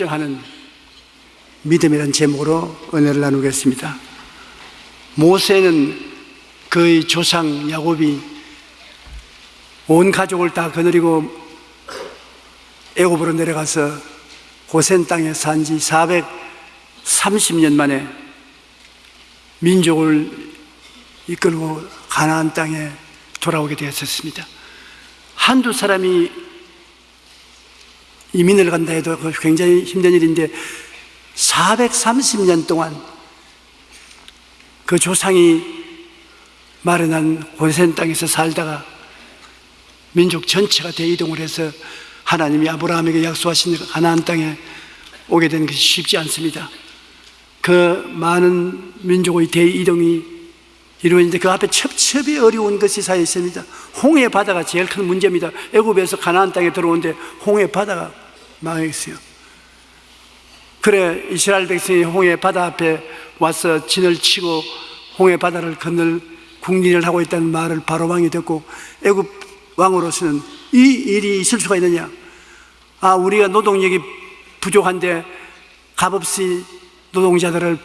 결정하는 믿음이라는 제목으로 은혜를 나누겠습니다. 모세는 그의 조상 야곱이 온 가족을 다 거느리고 애굽으로 내려가서 고센 땅에 산 지 430년 만에 민족을 이끌고 가나안 땅에 돌아오게 되었었습니다. 한두 사람이 이민을 간다 해도 굉장히 힘든 일인데 430년 동안 그 조상이 마련한 고센 땅에서 살다가 민족 전체가 대이동을 해서 하나님이 아브라함에게 약속하신 가나안 땅에 오게 된 것이 쉽지 않습니다. 그 많은 민족의 대이동이 이루어지는데 그 앞에 첩첩이 어려운 것이 사 있습니다. 홍해 바다가 제일 큰 문제입니다. 애굽에서 가나안 땅에 들어오는데 홍해 바다가 망했어요. 그래 이스라엘 백성이 홍해 바다 앞에 와서 진을 치고 홍해 바다를 건널 국리를 하고 있다는 말을 바로 왕이 듣고 애굽 왕으로서는 이 일이 있을 수가 있느냐? 아 우리가 노동력이 부족한데 값없이 노동자들을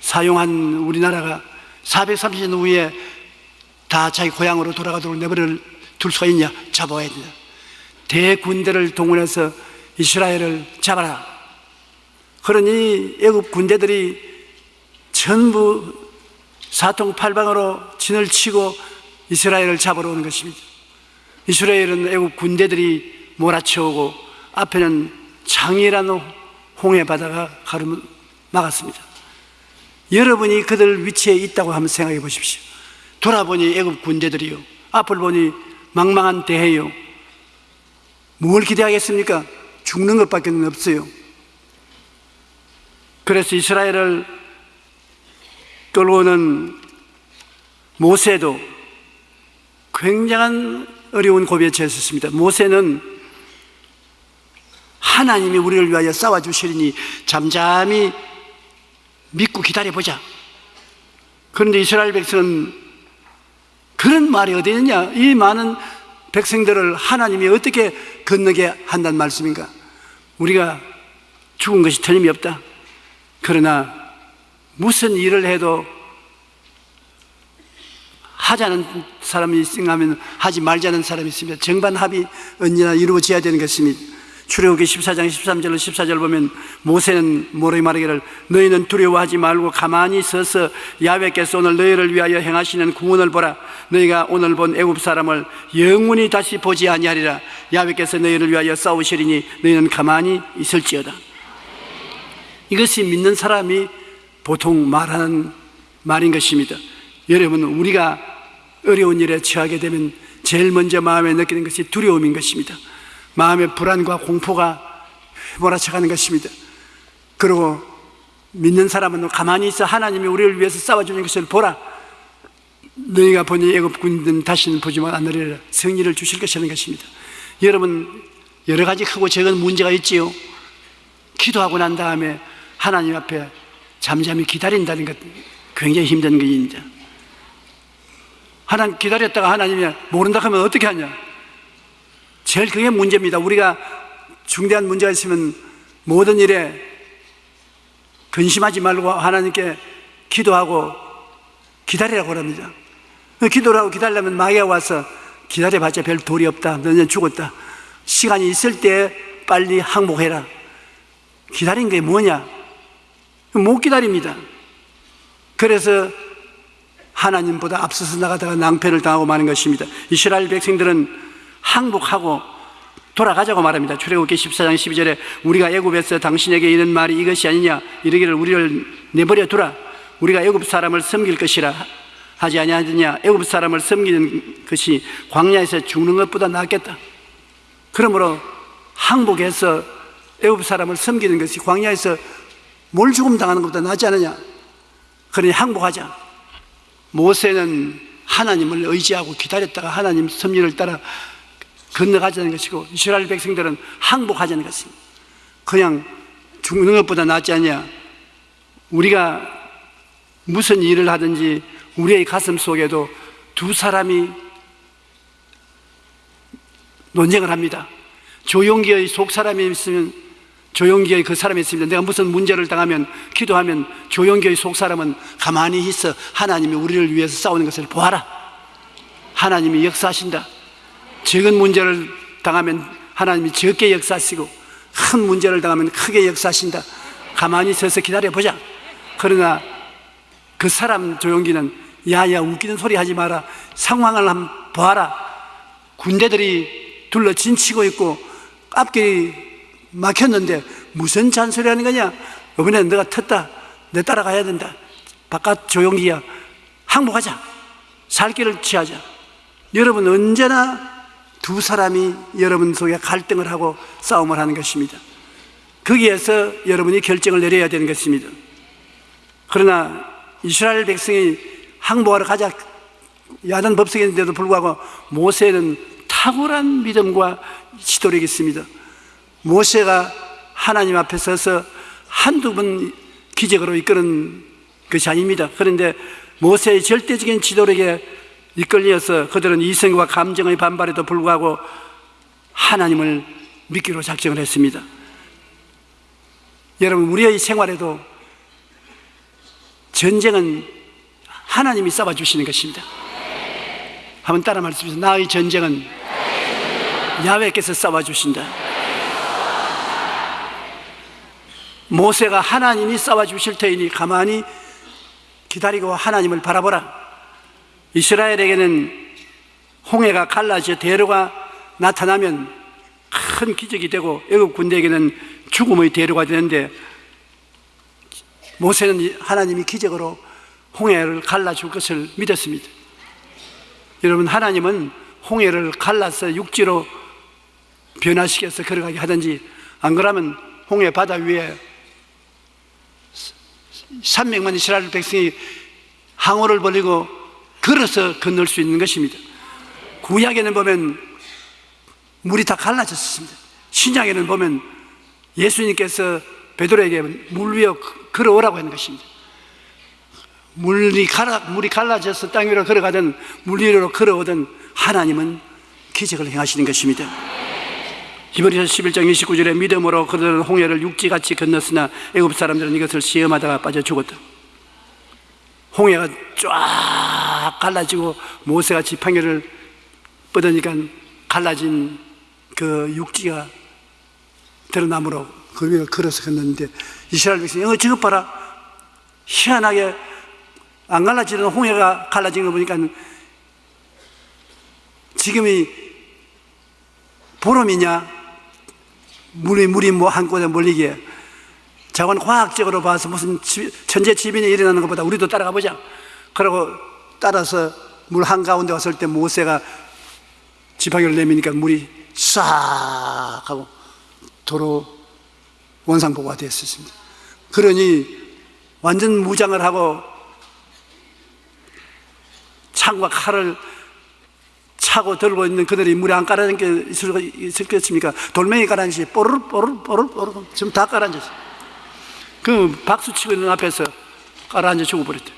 사용한 우리나라가 430년 후에 다 자기 고향으로 돌아가도록 내버려 둘 수가 있냐? 잡아야 된다. 대군대를 동원해서 이스라엘을 잡아라. 그러니 애굽 군대들이 전부 사통팔방으로 진을 치고 이스라엘을 잡으러 오는 것입니다. 이스라엘은 애굽 군대들이 몰아쳐오고 앞에는 장이라는 홍해 바다가 가르 막았습니다. 여러분이 그들 위치에 있다고 한번 생각해 보십시오. 돌아보니 애굽 군대들이요. 앞을 보니 망망한 대해요. 뭘 기대하겠습니까? 죽는 것밖에 없어요. 그래서 이스라엘을 끌고 오는 모세도 굉장한 어려운 고비에 처했습니다. 모세는 하나님이 우리를 위하여 싸워주시리니 잠잠히 믿고 기다려보자. 그런데 이스라엘 백성은 그런 말이 어디 있느냐? 이 많은 백성들을 하나님이 어떻게 건너게 한다는 말씀인가? 우리가 죽은 것이 틀림이 없다. 그러나 무슨 일을 해도 하자는 사람이 있으면 하지 말자는 사람이 있습니다. 정반 합이 언제나 이루어져야 되는 것입니다. 출애굽기 14장 13절로 14절 보면 모세는 모르게 말하기를 너희는 두려워하지 말고 가만히 서서 야훼께서 오늘 너희를 위하여 행하시는 구원을 보라. 너희가 오늘 본 애굽 사람을 영원히 다시 보지 아니하리라. 야훼께서 너희를 위하여 싸우시리니 너희는 가만히 있을지어다. 이것이 믿는 사람이 보통 말하는 말인 것입니다. 여러분 우리가 어려운 일에 처하게 되면 제일 먼저 마음에 느끼는 것이 두려움인 것입니다 마음의 불안과 공포가 몰아쳐가는 것입니다. 그리고 믿는 사람은 가만히 있어 하나님이 우리를 위해서 싸워주는 것을 보라. 너희가 보니 애굽 군대는 다시는 보지만 않으리라 승리를 주실 것이라는 것입니다. 여러분 여러 가지 크고 작은 문제가 있지요. 기도하고 난 다음에 하나님 앞에 잠잠히 기다린다는 것 굉장히 힘든 것입니다. 하나님 기다렸다가 하나님이 모른다 하면 어떻게 하냐? 제일 그게 문제입니다. 우리가 중대한 문제가 있으면 모든 일에 근심하지 말고 하나님께 기도하고 기다리라고 합니다. 기도를 하고 기다리려면 마귀가 와서 기다려봤자 별 도리 없다. 너는 죽었다. 시간이 있을 때 빨리 항복해라. 기다린 게 뭐냐? 못 기다립니다. 그래서 하나님보다 앞서서 나가다가 낭패를 당하고 마는 것입니다. 이스라엘 백성들은 항복하고 돌아가자고 말합니다. 출애굽기 14장 12절에 우리가 애굽에서 당신에게 이런 말이 이것이 아니냐 이르기를 우리를 내버려 두라 우리가 애굽 사람을 섬길 것이라 하지 아니하느냐 애굽 사람을 섬기는 것이 광야에서 죽는 것보다 낫겠다. 그러므로 항복해서 애굽 사람을 섬기는 것이 광야에서 뭘 죽음 당하는 것보다 낫지 않느냐. 그러니 항복하자. 모세는 하나님을 의지하고 기다렸다가 하나님 섭리를 따라 건너가자는 것이고 이스라엘 백성들은 항복하자는 것입니다. 그냥 죽는 것보다 낫지 않냐. 우리가 무슨 일을 하든지 우리의 가슴 속에도 두 사람이 논쟁을 합니다. 조용기의 속 사람이 있으면 조용기의 그 사람이 있습니다. 내가 무슨 문제를 당하면 기도하면 조용기의 속 사람은 가만히 있어 하나님이 우리를 위해서 싸우는 것을 보아라. 하나님이 역사하신다. 적은 문제를 당하면 하나님이 적게 역사하시고 큰 문제를 당하면 크게 역사하신다. 가만히 서서 기다려 보자. 그러나 그 사람 조용기는 야야 웃기는 소리 하지 마라. 상황을 한번 봐라. 군대들이 둘러 진치고 있고 앞길이 막혔는데 무슨 잔소리 하는 거냐? 이번에 내가 텄다. 내 따라가야 된다. 바깥 조용기야. 항복하자. 살 길을 취하자. 여러분 언제나 두 사람이 여러분 속에 갈등을 하고 싸움을 하는 것입니다. 거기에서 여러분이 결정을 내려야 되는 것입니다. 그러나 이스라엘 백성이 항복하러 가자 야단 법석인데도 불구하고 모세는 탁월한 믿음과 지도력이 있습니다. 모세가 하나님 앞에 서서 한두 번 기적으로 이끄는 것이 아닙니다. 그런데 모세의 절대적인 지도력에 이끌려서 그들은 이성과 감정의 반발에도 불구하고 하나님을 믿기로 작정을 했습니다. 여러분, 우리의 생활에도 전쟁은 하나님이 싸워주시는 것입니다. 한번 따라 말씀해주세요. 나의 전쟁은 야외께서 싸워주신다. 모세가 하나님이 싸워주실 테이니 가만히 기다리고 하나님을 바라보라. 이스라엘에게는 홍해가 갈라져 대로가 나타나면 큰 기적이 되고 애굽 군대에게는 죽음의 대로가 되는데 모세는 하나님이 기적으로 홍해를 갈라줄 것을 믿었습니다. 여러분 하나님은 홍해를 갈라서 육지로 변화시켜서 걸어가게 하든지 안 그러면 홍해 바다 위에 300만 이스라엘 백성이 항우를 벌리고 걸어서 건널 수 있는 것입니다. 구약에는 보면 물이 다 갈라졌습니다. 신약에는 보면 예수님께서 베드로에게 물 위에 걸어오라고 하는 것입니다. 물이 갈라, 물이 갈라져서 땅 위로 걸어가든 물 위로 걸어오든 하나님은 기적을 행하시는 것입니다. 히브리서 11장 29절에 믿음으로 그들은 홍해를 육지같이 건넜으나 애굽 사람들은 이것을 시험하다가 빠져 죽었다. 홍해가 쫙 갈라지고 모세가 지팡이를 뻗으니까 갈라진 그 육지가 드러나므로 그 위를 걸어서 걷는데 이스라엘 백성이 어 저것 봐라. 희한하게 안 갈라지는 홍해가 갈라진 거 보니까 지금이 보름이냐? 물이 물이 뭐 한 곳에 몰리게 자관 과학적으로 봐서 무슨 천재 지변이 일어나는 것보다 우리도 따라가 보자. 그러고 따라서 물 한가운데 왔을 때 모세가 지팡이를 내미니까 물이 싹 하고 도로 원상복구가 됐었습니다. 그러니 완전 무장을 하고 창과 칼을 차고 들고 있는 그들이 물에 안 깔아앉은 게 있을, 있을 겠습니까? 돌멩이 깔아앉지 뽀르르 뽀르르 뽀르르 뽀르르 지금 다 깔아앉았어 그 박수 치고 있는 앞에서 깔아앉아 죽어버렸대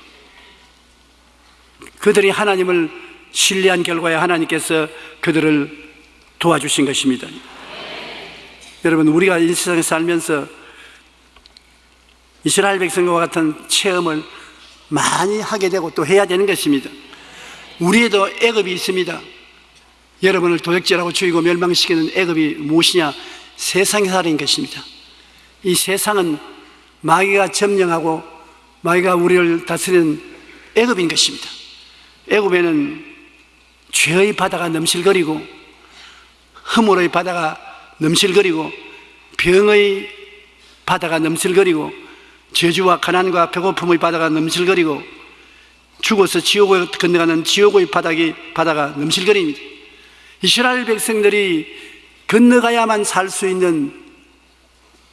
그들이 하나님을 신뢰한 결과에 하나님께서 그들을 도와주신 것입니다 여러분 우리가 이 세상에 살면서 이스라엘 백성과 같은 체험을 많이 하게 되고 또 해야 되는 것입니다 우리에도 애급이 있습니다. 여러분을 도적질하고 죽이고 멸망시키는 애급이 무엇이냐? 세상의 살인 것입니다. 이 세상은 마귀가 점령하고 마귀가 우리를 다스리는 애급인 것입니다. 애굽에는 죄의 바다가 넘실거리고 허물의 바다가 넘실거리고 병의 바다가 넘실거리고 저주와 가난과 배고픔의 바다가 넘실거리고 죽어서 지옥을 건너가는 지옥의 바닥이 바다가 넘실거립니다. 이스라엘 백성들이 건너가야만 살 수 있는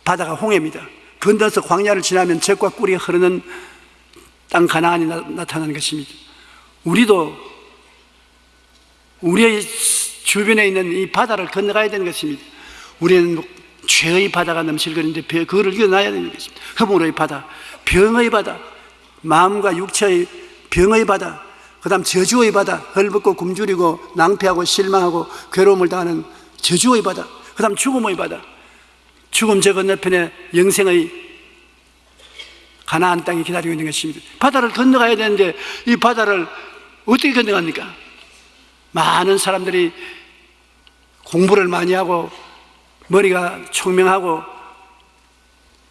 바다가 홍해입니다. 건너서 광야를 지나면 젖과 꿀이 흐르는 땅 가나안이 나, 타나는 것입니다. 우리도 우리의 주변에 있는 이 바다를 건너가야 되는 것입니다. 우리는 죄의 바다가 넘실거리는데 그거를 이겨나야 되는 것입니다. 허물의 바다, 병의 바다, 마음과 육체의 병의 바다, 그 다음 저주의 바다, 헐벗고 굶주리고 낭패하고 실망하고 괴로움을 당하는 저주의 바다, 그 다음 죽음의 바다. 죽음 저 건너편에 영생의 가나안 땅이 기다리고 있는 것입니다. 바다를 건너가야 되는데 이 바다를 어떻게 건너갑니까? 많은 사람들이 공부를 많이 하고 머리가 총명하고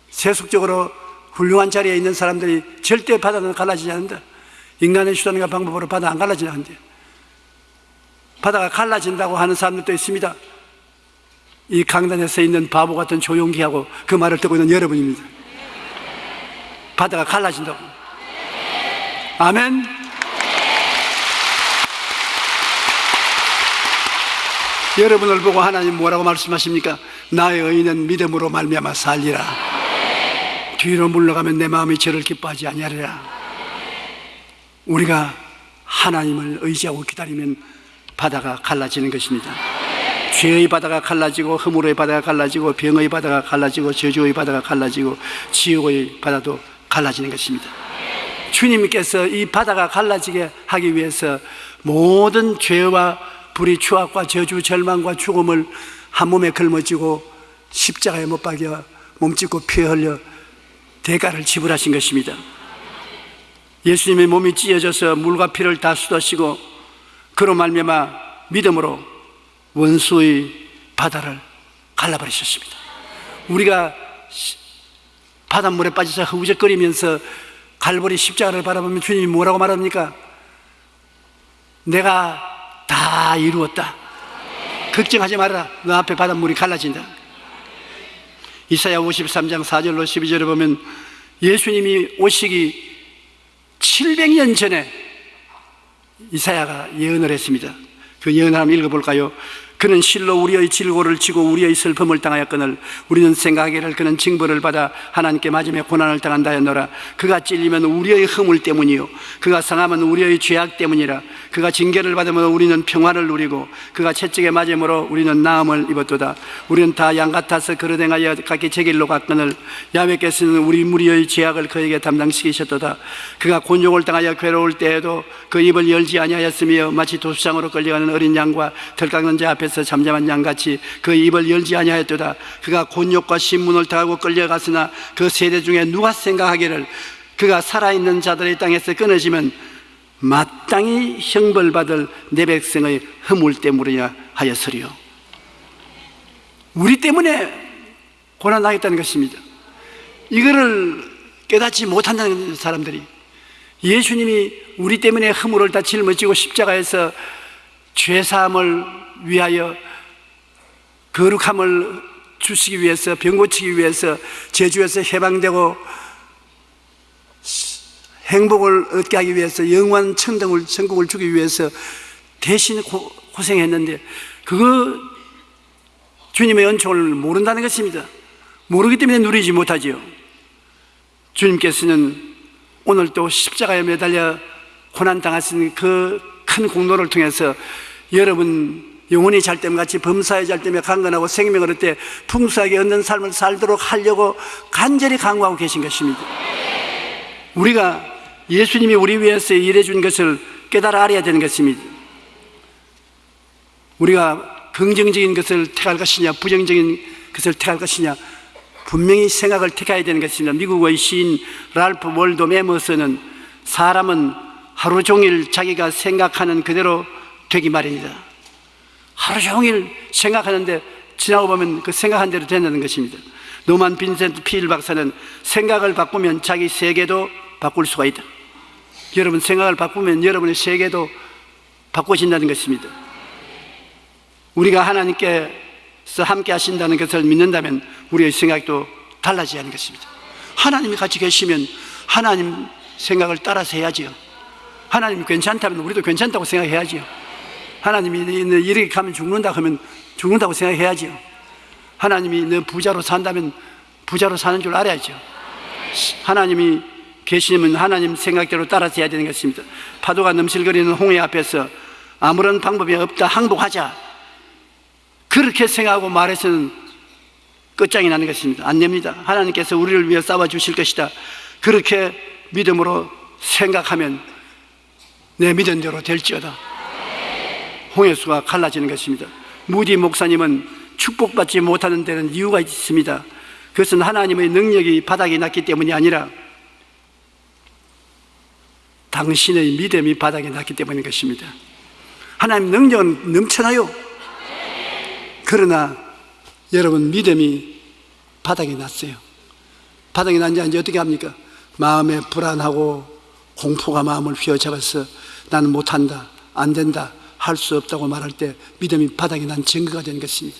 세속적으로 훌륭한 자리에 있는 사람들이 절대 바다는 갈라지지 않는다. 인간의 수단과 방법으로 바다 안 갈라지지 않는다. 바다가 갈라진다고 하는 사람들도 있습니다. 이 강단에서 있는 바보 같은 조용기하고 그 말을 듣고 있는 여러분입니다. 바다가 갈라진다고. 아멘. 여러분을 보고 하나님 뭐라고 말씀하십니까? 나의 의인은 믿음으로 말미암아 살리라. 뒤로 물러가면 내 마음이 저를 기뻐하지 아니하리라. 우리가 하나님을 의지하고 기다리면 바다가 갈라지는 것입니다. 죄의 바다가 갈라지고 허물의 바다가 갈라지고 병의 바다가 갈라지고 저주의 바다가 갈라지고 지옥의 바다도 갈라지는 것입니다. 주님께서 이 바다가 갈라지게 하기 위해서 모든 죄와 불의 추악과 저주 절망과 죽음을 한 몸에 걸머지고 십자가에 못 박여 몸짓고 피 흘려 대가를 지불하신 것입니다. 예수님의 몸이 찢어져서 물과 피를 다 쏟아시고 그로 말미암아 믿음으로 원수의 바다를 갈라버리셨습니다. 우리가 바닷물에 빠져서 허우적거리면서 갈보리 십자가를 바라보면 주님이 뭐라고 말합니까? 내가 다 이루었다. 걱정하지 말아라. 너 앞에 바닷물이 갈라진다. 이사야 53장 4절로 12절에 보면 예수님이 오시기 700년 전에 이사야가 예언을 했습니다. 그 예언을 한번 읽어볼까요? 그는 실로 우리의 질고를 지고 우리의 슬픔을 당하였거늘 우리는 생각하기를 그는 징벌을 받아 하나님께 맞으며 고난을 당한다 했노라. 그가 찔리면 우리의 허물 때문이요. 그가 상하면 우리의 죄악 때문이라. 그가 징계를 받으면 우리는 평화를 누리고 그가 채찍에 맞음으로 우리는 나음을 입었도다. 우리는 다 양 같아서 그러댕하여 각기 제 길로 갔거늘 야훼께서는 우리 무리의 죄악을 그에게 담당시키셨도다. 그가 곤욕을 당하여 괴로울 때에도 그 입을 열지 아니하였으며 마치 도수장으로 끌려가는 어린 양과 덜 깎는 자 앞에서 잠잠한 양같이 그 입을 열지 아니하였도다. 그가 곤욕과 신문을 당하고 끌려갔으나 그 세대 중에 누가 생각하기를 그가 살아있는 자들의 땅에서 끊어지면 마땅히 형벌받을 내 백성의 허물 때문이냐 하였으리요. 우리 때문에 고난당했다는 것입니다. 이거를 깨닫지 못한다는 사람들이 예수님이 우리 때문에 허물을 다 짊어지고 십자가에서 죄사함을 위하여 거룩함을 주시기 위해서 병 고치기 위해서 제주에서 해방되고 행복을 얻게 하기 위해서 영원 천등을 천국을 주기 위해서 대신 고, 고생했는데 그거 주님의 은총을 모른다는 것입니다. 모르기 때문에 누리지 못하지요. 주님께서는 오늘 또 십자가에 매달려 고난 당하신 그 큰 공로를 통해서 여러분 영혼이 잘됨 같이 범사의 잘됨에 강건하고 생명을 얻되 풍수하게 얻는 삶을 살도록 하려고 간절히 강구하고 계신 것입니다. 우리가 예수님이 우리 위해서 일해 준 것을 깨달아 알아야 되는 것입니다. 우리가 긍정적인 것을 택할 것이냐, 부정적인 것을 택할 것이냐, 분명히 생각을 택해야 되는 것입니다. 미국의 시인 랄프 월도 메머스는 사람은 하루 종일 자기가 생각하는 그대로 되기 말입니다. 하루 종일 생각하는데 지나고 보면 그 생각한 대로 된다는 것입니다. 노만 빈센트 필 박사는 생각을 바꾸면 자기 세계도 바꿀 수가 있다. 여러분 생각을 바꾸면 여러분의 세계도 바꿔진다는 것입니다. 우리가 하나님께서 함께 하신다는 것을 믿는다면 우리의 생각도 달라져야 하는 것입니다. 하나님이 같이 계시면 하나님 생각을 따라서 해야지요. 하나님이 괜찮다면 우리도 괜찮다고 생각해야지요. 하나님이 이렇게 가면 죽는다 하면 죽는다고 생각해야지요. 하나님이 너 부자로 산다면 부자로 사는 줄 알아야죠. 하나님이 계시면 하나님 생각대로 따라서 해야 되는 것입니다. 파도가 넘실거리는 홍해 앞에서 아무런 방법이 없다 항복하자. 그렇게 생각하고 말해서는 끝장이 나는 것입니다. 안 됩니다. 하나님께서 우리를 위해 싸워 주실 것이다. 그렇게 믿음으로 생각하면 내 믿은 대로 될지어다. 홍해수가 갈라지는 것입니다. 무디 목사님은 축복받지 못하는 데는 이유가 있습니다. 그것은 하나님의 능력이 바닥이 났기 때문이 아니라 당신의 믿음이 바닥이 났기 때문인 것입니다. 하나님 능력은 넘쳐나요. 그러나 여러분 믿음이 바닥이 났어요. 바닥이 난지 이제 어떻게 합니까? 마음에 불안하고 공포가 마음을 휘어잡아서 나는 못한다, 안 된다, 할 수 없다고 말할 때 믿음이 바닥이 난 증거가 된 것입니다.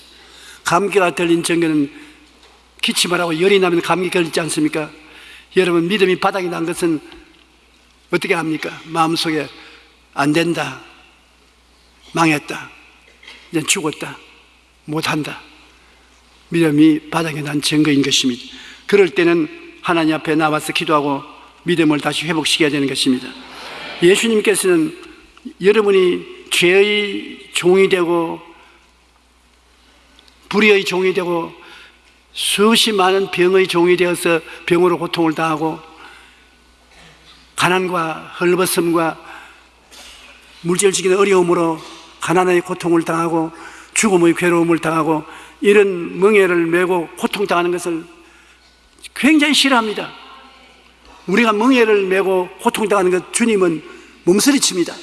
감기가 들린 증거는 기침을 하고 열이 나면 감기 걸리지 않습니까? 여러분 믿음이 바닥이 난 것은 어떻게 합니까? 마음속에 안 된다, 망했다, 이제 죽었다, 못한다. 믿음이 바닥에 난 증거인 것입니다. 그럴 때는 하나님 앞에 나와서 기도하고 믿음을 다시 회복시켜야 되는 것입니다. 예수님께서는 여러분이 죄의 종이 되고 불의의 종이 되고 수없이 많은 병의 종이 되어서 병으로 고통을 당하고 가난과 헐벗음과 물질적인 어려움으로 가난의 고통을 당하고 죽음의 괴로움을 당하고 이런 멍해를 메고 고통당하는 것을 굉장히 싫어합니다. 우리가 멍해를 메고 고통당하는 것 주님은 몸서리칩니다.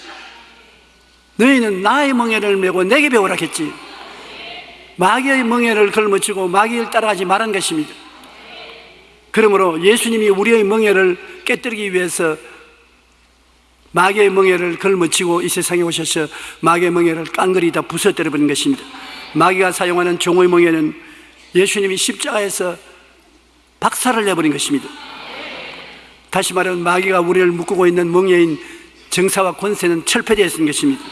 너희는 나의 멍해를 메고 내게 배우라 했지. 마귀의 멍해를 걸머치고 마귀를 따라가지 말한 것입니다. 그러므로 예수님이 우리의 멍해를 깨뜨리기 위해서 마귀의 멍해를 걸머치고 이 세상에 오셔서 마귀의 멍해를 깡그리 다 부서뜨려 버린 것입니다. 마귀가 사용하는 종의 멍에는 예수님이 십자가에서 박살을 내버린 것입니다. 다시 말하면 마귀가 우리를 묶고 있는 멍에인 정사와 권세는 철폐되었는 것입니다.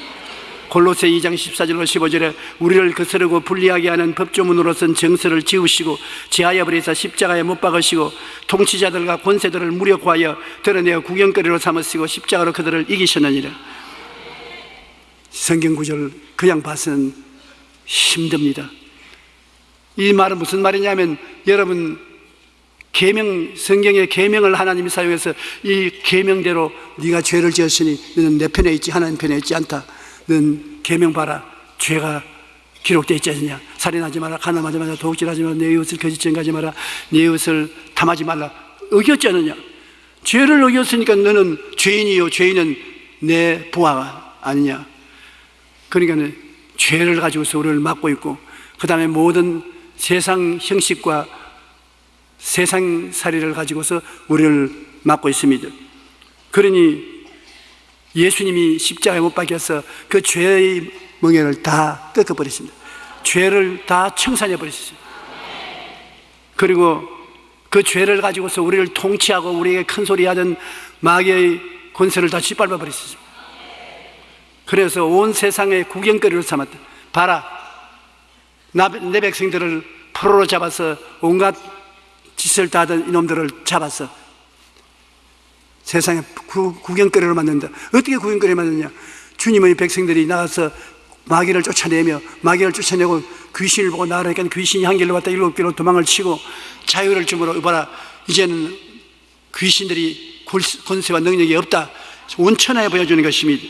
골로새 2장 14절로 15절에 우리를 거스르고 불리하게 하는 법조문으로선 정서를 지우시고 제하여 버리사 십자가에 못 박으시고 통치자들과 권세들을 무력화하여 드러내어 구경거리로 삼으시고 십자가로 그들을 이기셨느니라. 성경 구절 그냥 봐서는 힘듭니다. 이 말은 무슨 말이냐면 여러분 계명 성경의 계명을 하나님이 사용해서 이 계명대로 네가 죄를 지었으니 너는 내 편에 있지 하나님 편에 있지 않다. 넌 계명 봐라. 죄가 기록되어 있지 않느냐. 살인하지 마라. 가늠하지 마라. 도둑질하지 마라. 내 이웃을 거짓 증가하지 마라. 내 이웃을 탐하지 말라. 어겼지 않느냐. 죄를 어겼으니까 너는 죄인이요. 죄인은 내 부하가 아니냐. 그러니까 죄를 가지고서 우리를 막고 있고 그 다음에 모든 세상 형식과 세상 살이를 가지고서 우리를 막고 있습니다. 그러니 예수님이 십자가에 못 박혀서 그 죄의 멍에를 다 꺾어버리십니다. 죄를 다 청산해 버리셨습니다. 그리고 그 죄를 가지고서 우리를 통치하고 우리에게 큰 소리 하던 마귀의 권세를 다 짓밟아 버리셨습니다. 그래서 온 세상의 구경거리로 삼았다. 봐라. 내 백성들을 포로로 잡아서 온갖 짓을 다 하던 이놈들을 잡아서 세상에 구, 구경거리로 만든다. 어떻게 구경거리를 만드냐? 주님의 백성들이 나가서 마귀를 쫓아내며 마귀를 쫓아내고 귀신을 보고 나가니까 귀신이 한 길로 왔다 일곱 길로 도망을 치고 자유를 주므로 이봐라 이제는 귀신들이 권세와 능력이 없다 온천하에 보여주는 것입니다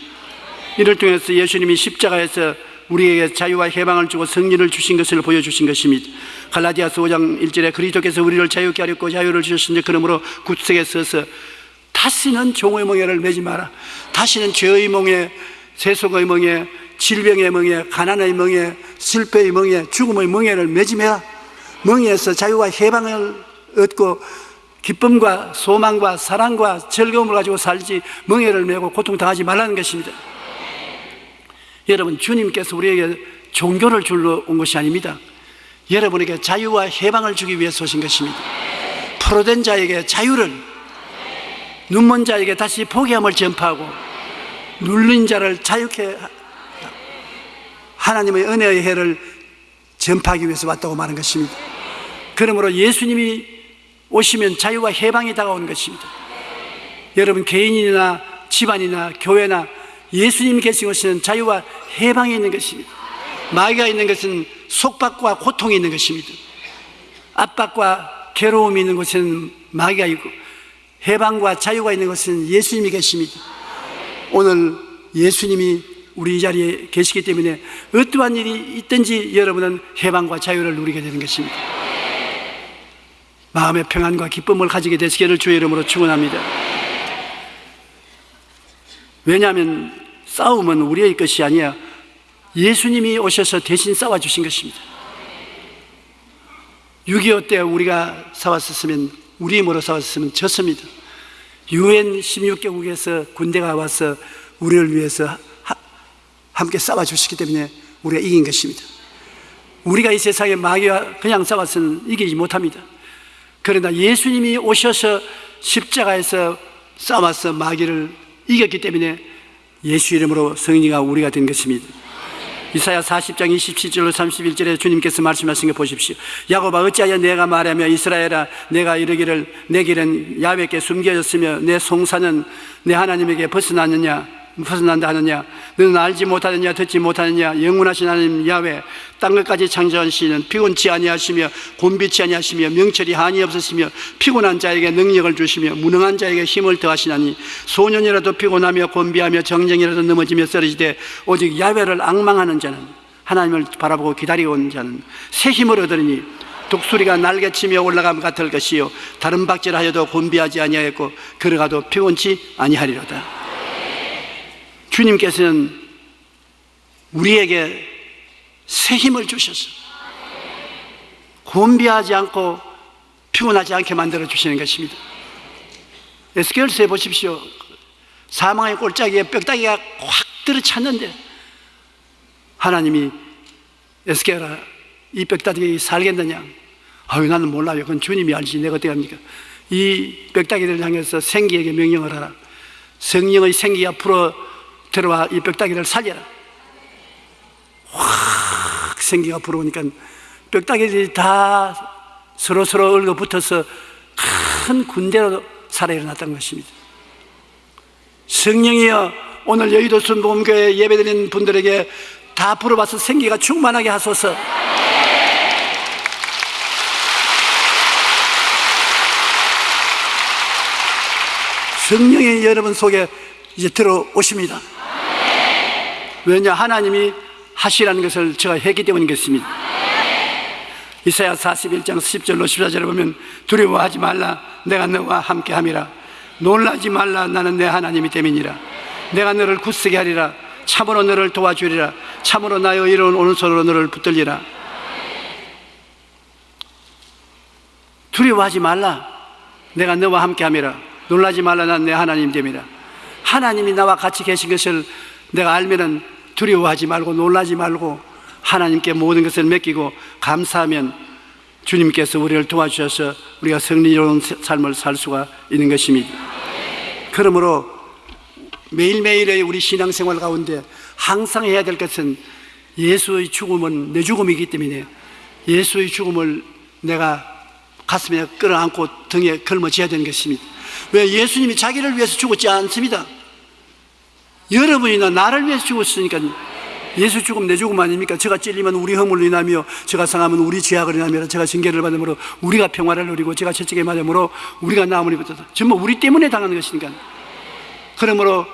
이를 통해서 예수님이 십자가에서 우리에게 자유와 해방을 주고 승리를 주신 것을 보여주신 것입니다. 갈라디아서 5장 1절에 그리스도께서 우리를 자유케 하렸고 자유를 주셨으니 그러므로 구석에 서서 다시는 종의 멍에를 매지 마라. 다시는 죄의 멍에, 세속의 멍에, 질병의 멍에, 가난의 멍에, 실패의 멍에, 죽음의 멍에를 매지 마라. 멍에서 자유와 해방을 얻고 기쁨과 소망과 사랑과 즐거움을 가지고 살지 멍에를 메고 고통당하지 말라는 것입니다. 여러분 주님께서 우리에게 종교를 줄러 온 것이 아닙니다. 여러분에게 자유와 해방을 주기 위해서 오신 것입니다. 포로된 자에게 자유를 눈먼 자에게 다시 포기함을 전파하고 눌린 자를 자유케 하나님의 은혜의 해를 전파하기 위해서 왔다고 말한 것입니다. 그러므로 예수님이 오시면 자유와 해방이 다가오는 것입니다. 여러분 개인이나 집안이나 교회나 예수님이 계신 것은 자유와 해방이 있는 것입니다. 마귀가 있는 것은 속박과 고통이 있는 것입니다. 압박과 괴로움이 있는 곳에는 마귀가 있고 해방과 자유가 있는 것은 예수님이 계십니다. 오늘 예수님이 우리 이 자리에 계시기 때문에 어떠한 일이 있든지 여러분은 해방과 자유를 누리게 되는 것입니다. 마음의 평안과 기쁨을 가지게 되시기를 주의 이름으로 축원합니다. 왜냐하면 싸움은 우리의 것이 아니야 예수님이 오셔서 대신 싸워주신 것입니다. 6.25때 우리가 싸웠었으면, 우리 힘으로 싸웠으면 졌습니다. 유엔 16개국에서 군대가 와서 우리를 위해서 하, 함께 싸워주시기 때문에 우리가 이긴 것입니다. 우리가 이 세상에 마귀와 그냥 싸워서는 이기지 못합니다. 그러나 예수님이 오셔서 십자가에서 싸워서 마귀를 이겼기 때문에 예수 이름으로 성인이가 우리가 된 것입니다. 이사야 40장 27절로 31절에 주님께서 말씀하신 거 보십시오. 야곱아 어찌하여 내가 말하며 이스라엘아 내가 이르기를 내 길은 야훼께 숨겨졌으며 내 송사는 내 하나님에게 벗어났느냐 벗어난다 하느냐? 너는 알지 못하느냐 듣지 못하느냐? 영원하신 하나님 야훼 땅 끝까지 창조하시는 피곤치 아니하시며 곤비치 아니하시며 명철이 한이 없으시며 피곤한 자에게 능력을 주시며 무능한 자에게 힘을 더하시나니 소년이라도 피곤하며 곤비하며 정정이라도 넘어지며 쓰러지되 오직 야훼를 악망하는 자는 하나님을 바라보고 기다리고 온 자는 새 힘을 얻으리니 독수리가 날개치며 올라감 같을 것이요. 다른 박질하여도 곤비하지 아니하였고 걸어가도 피곤치 아니하리로다 주님께서는 우리에게 새 힘을 주셔서 곤비하지 않고 피곤하지 않게 만들어 주시는 것입니다. 에스겔서에 보십시오. 사망의 꼴짜기에 뼈다귀가 확 들어찼는데 하나님이 에스겔아 이 뼈다귀 살겠느냐? 아유 나는 몰라요. 그건 주님이 알지 내가 어떻게 합니까? 이 뼈다귀를 향해서 생기에게 명령을 하라. 성령의 생기가 풀어 들어와 이 뼈다귀를 살려라. 확 생기가 불어오니까 뼈다귀들이 다 서로 서로 얽어 붙어서 큰 군대로 살아 일어났다는 것입니다. 성령이여 오늘 여의도 순복음교회 예배드리는 분들에게 다 불어봐서 생기가 충만하게 하소서. 성령이 여러분 속에 이제 들어오십니다. 왜냐 하나님이 하시라는 것을 제가 했기 때문이겠습니다. 이사야 41장 10절로 14절에 보면 두려워하지 말라 내가 너와 함께 함이라. 놀라지 말라 나는 내 하나님이 됨이니라. 내가 너를 굳세게 하리라. 참으로 너를 도와주리라. 참으로 나의 이로운 오른손으로 너를 붙들리라. 두려워하지 말라. 내가 너와 함께 함이라. 놀라지 말라 난 내 하나님 됨이라. 하나님이 나와 같이 계신 것을 내가 알면은 두려워하지 말고 놀라지 말고 하나님께 모든 것을 맡기고 감사하면 주님께서 우리를 도와주셔서 우리가 승리로운 삶을 살 수가 있는 것입니다. 그러므로 매일매일의 우리 신앙생활 가운데 항상 해야 될 것은 예수의 죽음은 내 죽음이기 때문에 예수의 죽음을 내가 가슴에 끌어안고 등에 걸머쥐어야 되는 것입니다. 왜 예수님이 자기를 위해서 죽었지 않습니다. 여러분이나 나를 위해서 죽었으니까 예수 죽음 내 죽음 아닙니까? 제가 찔리면 우리 허물로 인하며 제가 상하면 우리 죄악을 인하며 제가 징계를 받음으로 우리가 평화를 누리고 제가 채찍에 맞음으로 우리가 나음을 입었다. 전부 우리 때문에 당하는 것이니까. 그러므로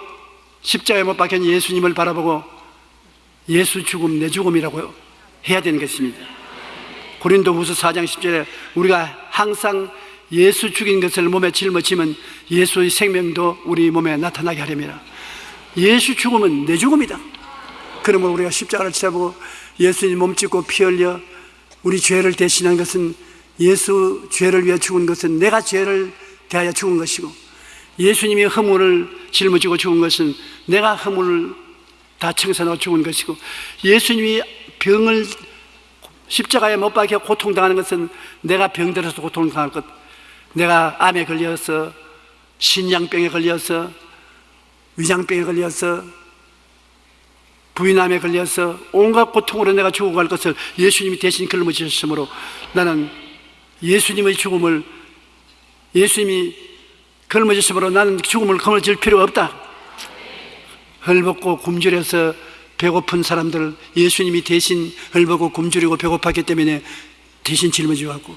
십자가에 못 박힌 예수님을 바라보고 예수 죽음 내 죽음이라고 해야 되는 것입니다. 고린도 후서 4장 10절에 우리가 항상 예수 죽인 것을 몸에 짊어지면 예수의 생명도 우리 몸에 나타나게 하렵니다 예수 죽음은 내 죽음이다. 그러면 우리가 십자가를 지고 예수님 몸 찢고 피 흘려 우리 죄를 대신한 것은 예수 죄를 위해 죽은 것은 내가 죄를 대하여 죽은 것이고 예수님이 허물을 짊어지고 죽은 것은 내가 허물을 다 청산하고 죽은 것이고 예수님이 병을 십자가에 못 박혀 고통당하는 것은 내가 병들어서 고통당할 것 내가 암에 걸려서 신장병에 걸려서 위장병에 걸려서 부인암에 걸려서 온갖 고통으로 내가 죽어갈 것을 예수님이 대신 걸머지셨으므로 나는 예수님의 죽음을 예수님이 걸머지셨으므로 나는 죽음을 거머쥘 필요가 없다. 헐벗고 굶주려서 배고픈 사람들 예수님이 대신 헐벗고 굶주리고 배고팠기 때문에 대신 짊어지고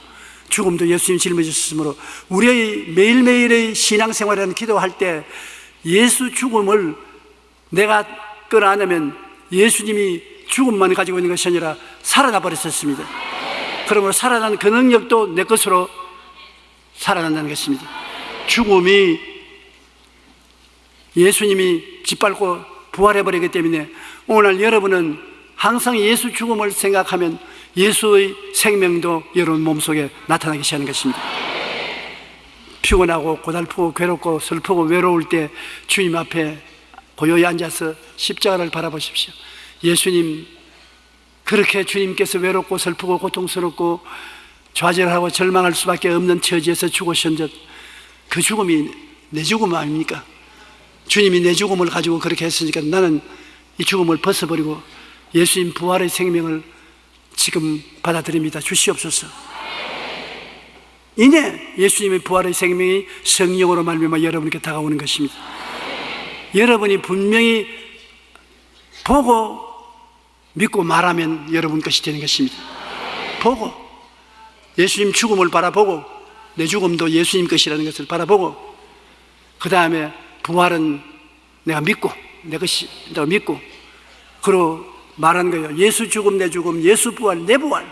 죽음도 예수님이 짊어지셨으므로 우리의 매일매일의 신앙생활이라는 기도할 때 예수 죽음을 내가 끌어안으면 예수님이 죽음만 가지고 있는 것이 아니라 살아나 버렸었습니다. 그러므로 살아난 그 능력도 내 것으로 살아난다는 것입니다. 죽음이 예수님이 짓밟고 부활해버리기 때문에 오늘 여러분은 항상 예수 죽음을 생각하면 예수의 생명도 여러분 몸속에 나타나기 시작하는 것입니다. 피곤하고 고달프고 괴롭고 슬프고 외로울 때 주님 앞에 고요히 앉아서 십자가를 바라보십시오. 예수님, 그렇게 주님께서 외롭고 슬프고 고통스럽고 좌절하고 절망할 수밖에 없는 처지에서 죽으신 그 죽음이 내 죽음 아닙니까? 주님이 내 죽음을 가지고 그렇게 했으니까 나는 이 죽음을 벗어버리고 예수님 부활의 생명을 지금 받아들입니다. 주시옵소서. 이내 예수님의 부활의 생명이 성령으로 말미암아 여러분께 다가오는 것입니다. 여러분이 분명히 보고 믿고 말하면 여러분 것이 되는 것입니다. 보고 예수님 죽음을 바라보고 내 죽음도 예수님 것이라는 것을 바라보고 그 다음에 부활은 내가 믿고 내 것이 내가 믿고 그러 말한 거예요. 예수 죽음 내 죽음 예수 부활 내 부활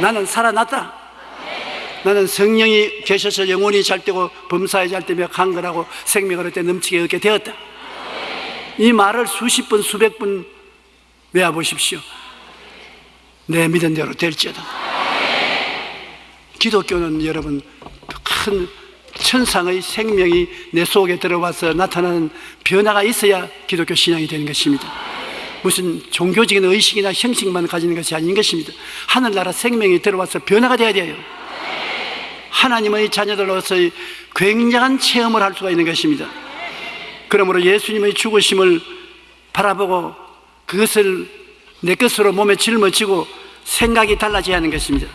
나는 살아났다. 나는 성령이 계셔서 영혼이 잘 되고 범사에 잘 되며 강건하고 생명을 얻게 넘치게 얻게 되었다. 이 말을 수십 번, 수백 번 외워보십시오. 내 믿은 대로 될지어다. 기독교는 여러분 큰 천상의 생명이 내 속에 들어와서 나타나는 변화가 있어야 기독교 신앙이 되는 것입니다. 무슨 종교적인 의식이나 형식만 가지는 것이 아닌 것입니다. 하늘나라 생명이 들어와서 변화가 되어야 돼요. 하나님의 자녀들로서의 굉장한 체험을 할 수가 있는 것입니다. 그러므로 예수님의 죽으심을 바라보고 그것을 내 것으로 몸에 짊어지고 생각이 달라져야 하는 것입니다.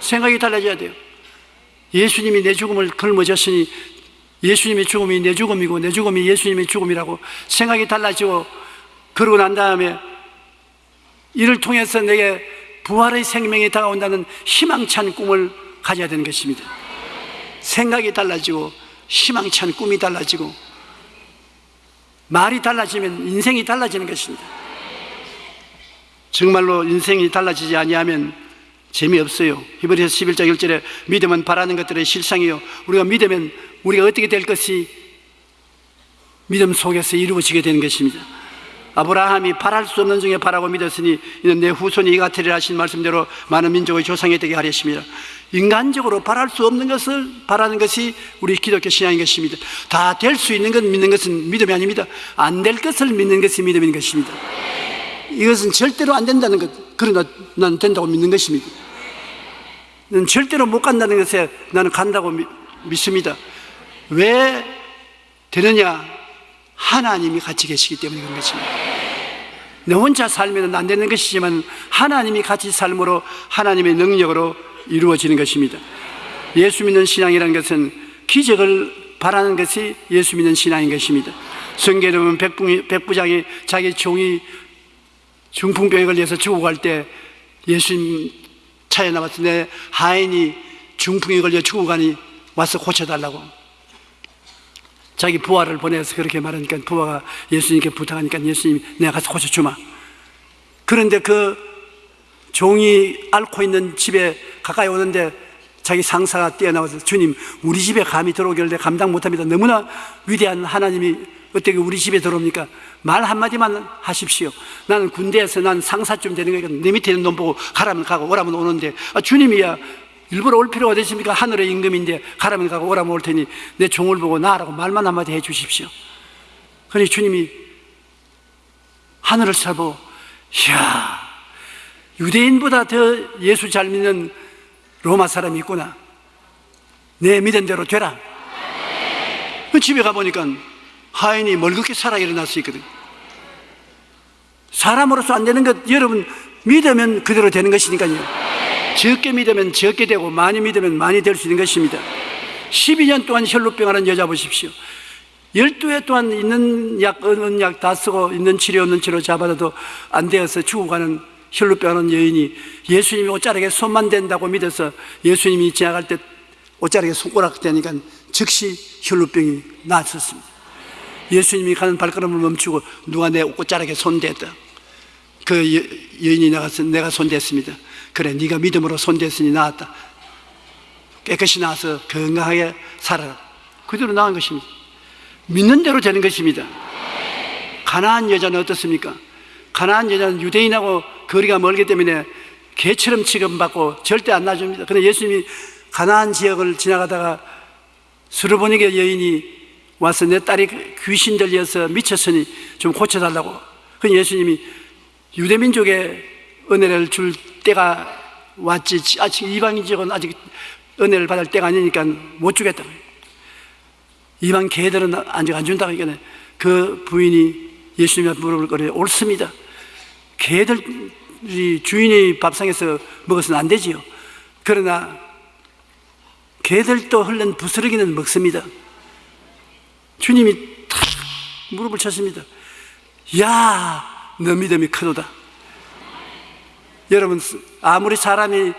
생각이 달라져야 돼요. 예수님이 내 죽음을 걸머졌으니 예수님의 죽음이 내 죽음이고 내 죽음이 예수님의 죽음이라고 생각이 달라지고 그러고 난 다음에 이를 통해서 내게 부활의 생명이 다가온다는 희망찬 꿈을 가져야 되는 것입니다. 생각이 달라지고 희망찬 꿈이 달라지고 말이 달라지면 인생이 달라지는 것입니다. 정말로 인생이 달라지지 아니하면 재미없어요. 히브리서 11장 1절에 믿음은 바라는 것들의 실상이요. 우리가 믿으면 우리가 어떻게 될 것이 믿음 속에서 이루어지게 되는 것입니다. 아브라함이 바랄 수 없는 중에 바라고 믿었으니 이는 내 후손이 이 같으리라 하신 말씀대로 많은 민족의 조상이 되게 하렸습니다. 인간적으로 바랄 수 없는 것을 바라는 것이 우리 기독교 신앙인 것입니다. 다 될 수 있는 것 믿는 것은 믿음이 아닙니다. 안 될 것을 믿는 것이 믿음인 것입니다. 이것은 절대로 안 된다는 것. 그러나 난 된다고 믿는 것입니다. 난 절대로 못 간다는 것에 나는 간다고 미, 믿습니다. 왜 되느냐? 하나님이 같이 계시기 때문에 그런 것입니다. 내 혼자 살면 안 되는 것이지만 하나님이 같이 삶으로 하나님의 능력으로 이루어지는 것입니다. 예수 믿는 신앙이라는 것은 기적을 바라는 것이 예수 믿는 신앙인 것입니다. 성경에 보면 백부, 장이 자기 종이 중풍병에 걸려서 죽어갈 때 예수님 차에 내 하인이 중풍에 걸려 죽어가니 와서 고쳐달라고 자기 부하를 보내서 그렇게 말하니까 부하가 예수님께 부탁하니까 예수님이 내가 가서 고쳐주마 그런데 그 종이 앓고 있는 집에 가까이 오는데 자기 상사가 뛰어나와서 주님 우리 집에 감히 들어오길래 감당 못합니다 너무나 위대한 하나님이 어떻게 우리 집에 들어옵니까? 말 한마디만 하십시오. 나는 군대에서 난 상사쯤 되는 거니까 내 밑에 있는 놈 보고 가라면 가고 오라면 오는데 아, 주님이야 일부러 올 필요가 되십니까? 하늘의 임금인데 가라면 가고 오라면 올 테니 내 종을 보고 나라고 말만 한마디 해 주십시오. 그러니 주님이 하늘을 살고 이야 유대인보다 더 예수 잘 믿는 로마 사람이 있구나. 내 믿은 대로 되라. 그 집에 가보니까 하인이 멀겋게 살아 일어났어 있거든. 사람으로서 안 되는 것 여러분 믿으면 그대로 되는 것이니까요. 적게 믿으면 적게 되고 많이 믿으면 많이 될 수 있는 것입니다. 12년 동안 혈루병하는 여자 보십시오. 12회 동안 있는 약, 없는 약 다 쓰고 있는 치료, 없는 치료 잡아도 안 되어서 죽어가는 혈루병하는 여인이 예수님이 옷자락에 손만 댄다고 믿어서 예수님이 지나갈 때 옷자락에 손가락 대니까 즉시 혈루병이 나았었습니다. 예수님이 가는 발걸음을 멈추고 누가 내 옷자락에 손댔다. 그 여인이 나가서 내가 손댔습니다. 그래 네가 믿음으로 손댔으니 나았다. 깨끗이 나와서 건강하게 살아라. 그대로 나온 것입니다. 믿는 대로 되는 것입니다. 가나안 여자는 어떻습니까? 가나안 여자는 유대인하고 거리가 멀기 때문에 개처럼 취급받고 절대 안 놔줍니다. 그런데 예수님이 가나안 지역을 지나가다가 수르보니게 여인이 와서 내 딸이 귀신 들려서 미쳤으니 좀 고쳐달라고. 그 예수님이 유대민족의 은혜를 줄 때가 왔지 아직 이방인 지역은 아직 은혜를 받을 때가 아니니까 못 주겠다고. 이방 개들은 아직 안 준다고 하니까 그 부인이 예수님 앞에 물어볼 거래 옳습니다. 개들이 주인의 밥상에서 먹어서는 안 되지요. 그러나 개들도 흘른 부스러기는 먹습니다. 주님이 탁 무릎을 쳤습니다. 야, 너 믿음이 크도다. 여러분, 아무리 사람이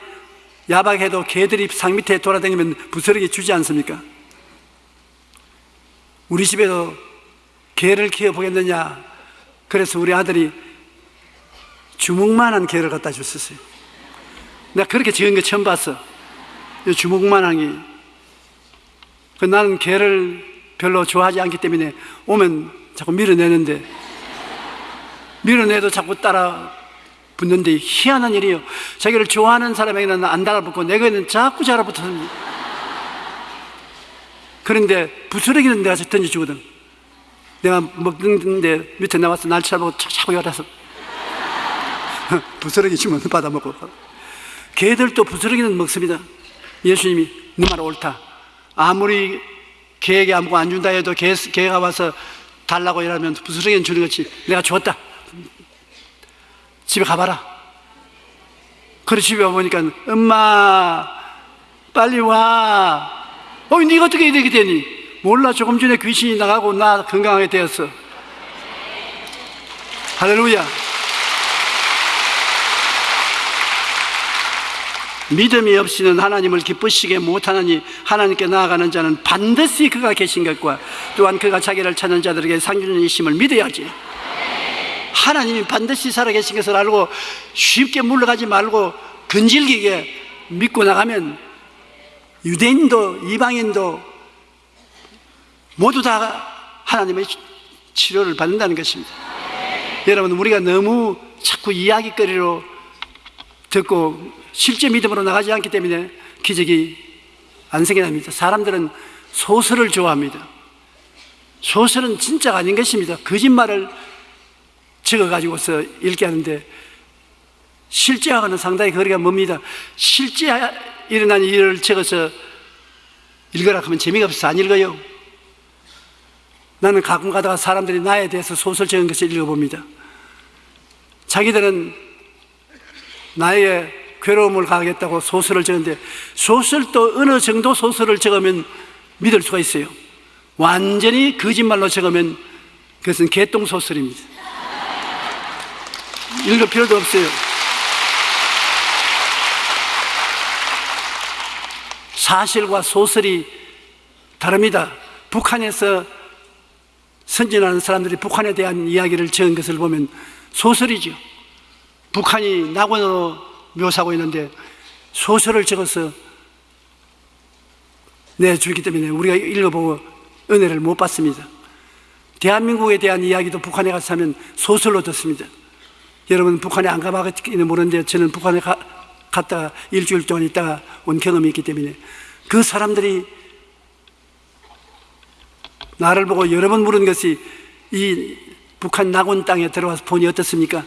야박해도 개들이 상 밑에 돌아다니면 부스러기 주지 않습니까? 우리 집에도 개를 키워보겠느냐? 그래서 우리 아들이 주먹만한 개를 갖다 줬었어요. 내가 그렇게 지은 거 처음 봤어. 이 주먹만한 게. 그 나는 개를 별로 좋아하지 않기 때문에 오면 자꾸 밀어내는데 밀어내도 자꾸 따라 붙는데 희한한 일이에요. 자기를 좋아하는 사람에게는 안 달아붙고 내게는 자꾸 달아붙습니다. 그런데 부스러기는 내가 던져주거든. 내가 먹는데 밑에 나와서 날 쳐다보고 자꾸 열어서 부스러기 주면 받아먹고 개들도 부스러기는 먹습니다. 예수님이 네 말 옳다. 아무리 개에게 아무거 안 준다 해도 개, 개가 와서 달라고 이러면 부스러기는 주는 것이 내가 줬다. 집에 가봐라. 그래 집에 와보니까 엄마 빨리 와. 어, 네가 어떻게 이렇게 되니? 몰라 조금 전에 귀신이 나가고 나 건강하게 되었어. 할렐루야. 믿음이 없이는 하나님을 기쁘시게 못하느니 하나님께 나아가는 자는 반드시 그가 계신 것과 또한 그가 자기를 찾는 자들에게 상주는 이심을 믿어야지. 하나님이 반드시 살아계신 것을 알고 쉽게 물러가지 말고 근질기게 믿고 나가면 유대인도 이방인도 모두 다 하나님의 치료를 받는다는 것입니다. 여러분, 우리가 너무 자꾸 이야기거리로 듣고 실제 믿음으로 나가지 않기 때문에 기적이 안 생겨납니다. 사람들은 소설을 좋아합니다. 소설은 진짜가 아닌 것입니다. 거짓말을 적어가지고서 읽게 하는데 실제하고는 상당히 거리가 멉니다. 실제 일어난 일을 적어서 읽으라 하면 재미가 없어서 안 읽어요. 나는 가끔 가다가 사람들이 나에 대해서 소설 적은 것을 읽어봅니다. 자기들은 나의 괴로움을 가겠다고 소설을 적는데 소설도 어느 정도 소설을 적으면 믿을 수가 있어요. 완전히 거짓말로 적으면 그것은 개똥 소설입니다. 읽을 필요도 없어요. 사실과 소설이 다릅니다. 북한에서 선진하는 사람들이 북한에 대한 이야기를 적은 것을 보면 소설이죠. 북한이 낙원으로 묘사하고 있는데 소설을 적어서 내주기 때문에 우리가 읽어보고 은혜를 못 받습니다. 대한민국에 대한 이야기도 북한에 가서 하면 소설로 듣습니다. 여러분 북한에 안 가봤기는 모르는데 저는 북한에 가, 갔다가 일주일 동안 있다가 온 경험이 있기 때문에 그 사람들이 나를 보고 여러 번 물은 것이 이 북한 낙원 땅에 들어와서 보니 어떻습니까?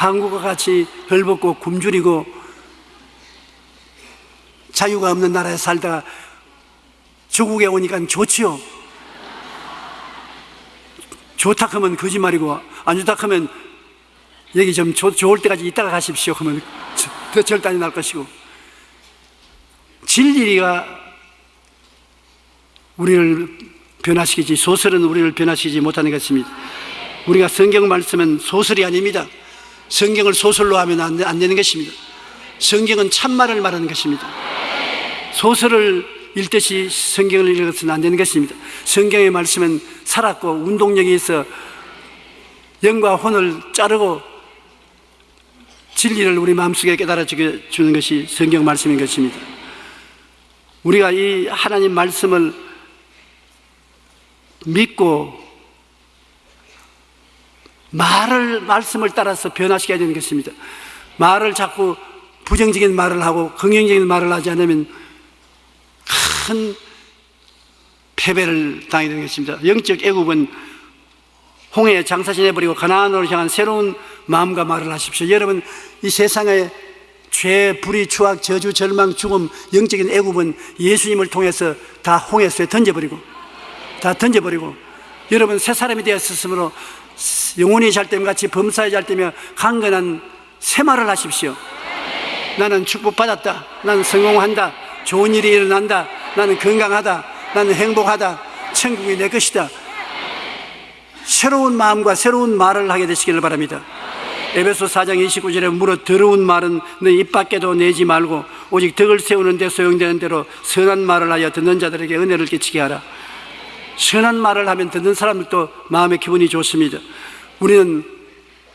한국과 같이 헐벗고 굶주리고 자유가 없는 나라에 살다가 조국에 오니까 좋지요. 좋다 하면 거짓말이고 안 좋다 하면 여기 좀 조, 좋을 때까지 있다가 가십시오 하면 더 절단이 날 것이고 진리가 우리를 변화시키지 소설은 우리를 변화시키지 못하는 것입니다. 우리가 성경 말씀은 소설이 아닙니다. 성경을 소설로 하면 안, 안 되는 것입니다. 성경은 참말을 말하는 것입니다. 소설을 읽듯이 성경을 읽어서는 안 되는 것입니다. 성경의 말씀은 살았고 운동력이 있어 영과 혼을 자르고 진리를 우리 마음속에 깨달아 주는 것이 성경 말씀인 것입니다. 우리가 이 하나님 말씀을 믿고 말을 말씀을 따라서 변화시켜야 되는 것입니다. 말을 자꾸 부정적인 말을 하고 긍정적인 말을 하지 않으면 큰 패배를 당하게 되는 것입니다. 영적 애국은 홍해에 장사지내버리고 가나안으로 향한 새로운 마음과 말을 하십시오. 여러분 이 세상에 죄, 불의, 추악, 저주, 절망, 죽음, 영적인 애국은 예수님을 통해서 다 홍해수에 던져버리고 다 던져버리고 여러분 새 사람이 되었으므로 영혼이 잘 때면 같이 범사에 잘 때며 강건한 새 말을 하십시오. 나는 축복받았다. 나는 성공한다. 좋은 일이 일어난다. 나는 건강하다. 나는 행복하다. 천국이 내 것이다. 새로운 마음과 새로운 말을 하게 되시기를 바랍니다. 에베소 4장 29절에 물어 더러운 말은 너입 밖에도 내지 말고 오직 덕을 세우는 데 소용되는 대로 선한 말을 하여 듣는 자들에게 은혜를 끼치게 하라. 선한 말을 하면 듣는 사람들도 마음의 기분이 좋습니다. 우리는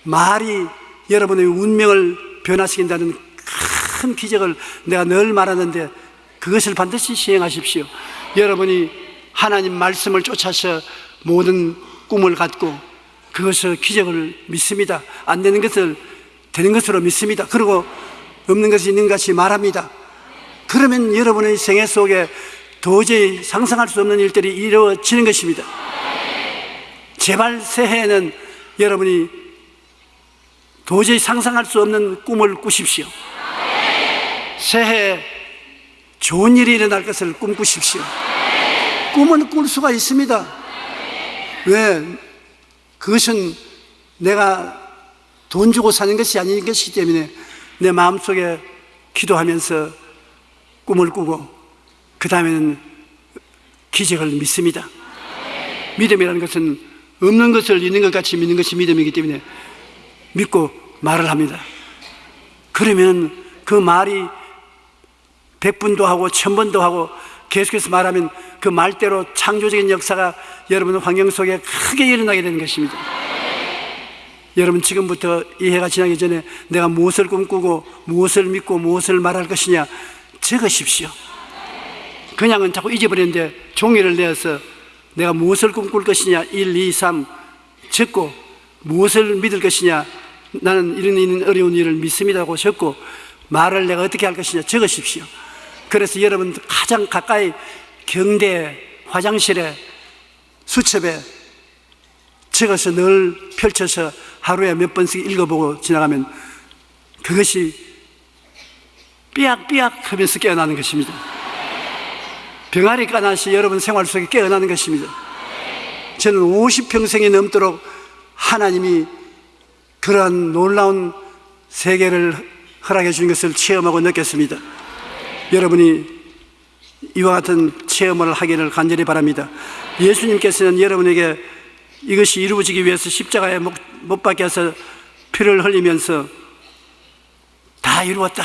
말이 여러분의 운명을 변화시킨다는 큰 기적을 내가 늘 말하는데 그것을 반드시 시행하십시오. 여러분이 하나님 말씀을 쫓아서 모든 꿈을 갖고 그것을 기적을 믿습니다. 안 되는 것을 되는 것으로 믿습니다. 그리고 없는 것이 있는 것이 말합니다. 그러면 여러분의 생애 속에 도저히 상상할 수 없는 일들이 이루어지는 것입니다. 제발 새해에는 여러분이 도저히 상상할 수 없는 꿈을 꾸십시오. 새해 좋은 일이 일어날 것을 꿈꾸십시오. 꿈은 꿀 수가 있습니다. 왜? 그것은 내가 돈 주고 사는 것이 아닌 것이기 때문에 내 마음속에 기도하면서 꿈을 꾸고 그 다음에는 기적을 믿습니다. 믿음이라는 것은 없는 것을 있는 것 같이 믿는 것이 믿음이기 때문에 믿고 말을 합니다. 그러면 그 말이 백분도 하고 천번도 하고 계속해서 말하면 그 말대로 창조적인 역사가 여러분 환경 속에 크게 일어나게 되는 것입니다. 여러분 지금부터 이 해가 지나기 전에 내가 무엇을 꿈꾸고 무엇을 믿고 무엇을 말할 것이냐 적으십시오. 그냥은 자꾸 잊어버리는데 종이를 내어서 내가 무엇을 꿈꿀 것이냐 1, 2, 3 적고 무엇을 믿을 것이냐 나는 이런 있는 어려운 일을 믿습니다고 적고 말을 내가 어떻게 할 것이냐 적으십시오. 그래서 여러분 가장 가까이 경대 화장실에 수첩에 적어서 늘 펼쳐서 하루에 몇 번씩 읽어보고 지나가면 그것이 삐약삐약 하면서 깨어나는 것입니다. 병아리 까나시 여러분 생활 속에 깨어나는 것입니다. 저는 50평생이 넘도록 하나님이 그러한 놀라운 세계를 허락해 주신 것을 체험하고 느꼈습니다. 여러분이 이와 같은 체험을 하기를 간절히 바랍니다. 예수님께서는 여러분에게 이것이 이루어지기 위해서 십자가에 못, 못 박혀서 피를 흘리면서 다 이루었다.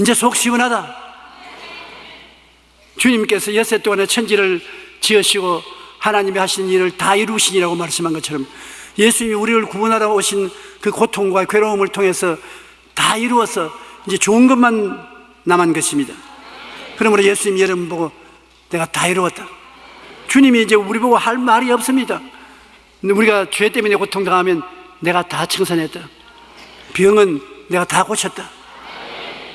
이제 속 시원하다. 주님께서 여세 동안에 천지를 지으시고 하나님이 하신 일을 다 이루시니라고 말씀한 것처럼 예수님이 우리를 구원하러 오신 그 고통과 괴로움을 통해서 다 이루어서 이제 좋은 것만 남은 것입니다. 그러므로 예수님 여러분 보고 내가 다 이루었다. 주님이 이제 우리 보고 할 말이 없습니다. 우리가 죄 때문에 고통당하면 내가 다 청산했다. 병은 내가 다 고쳤다.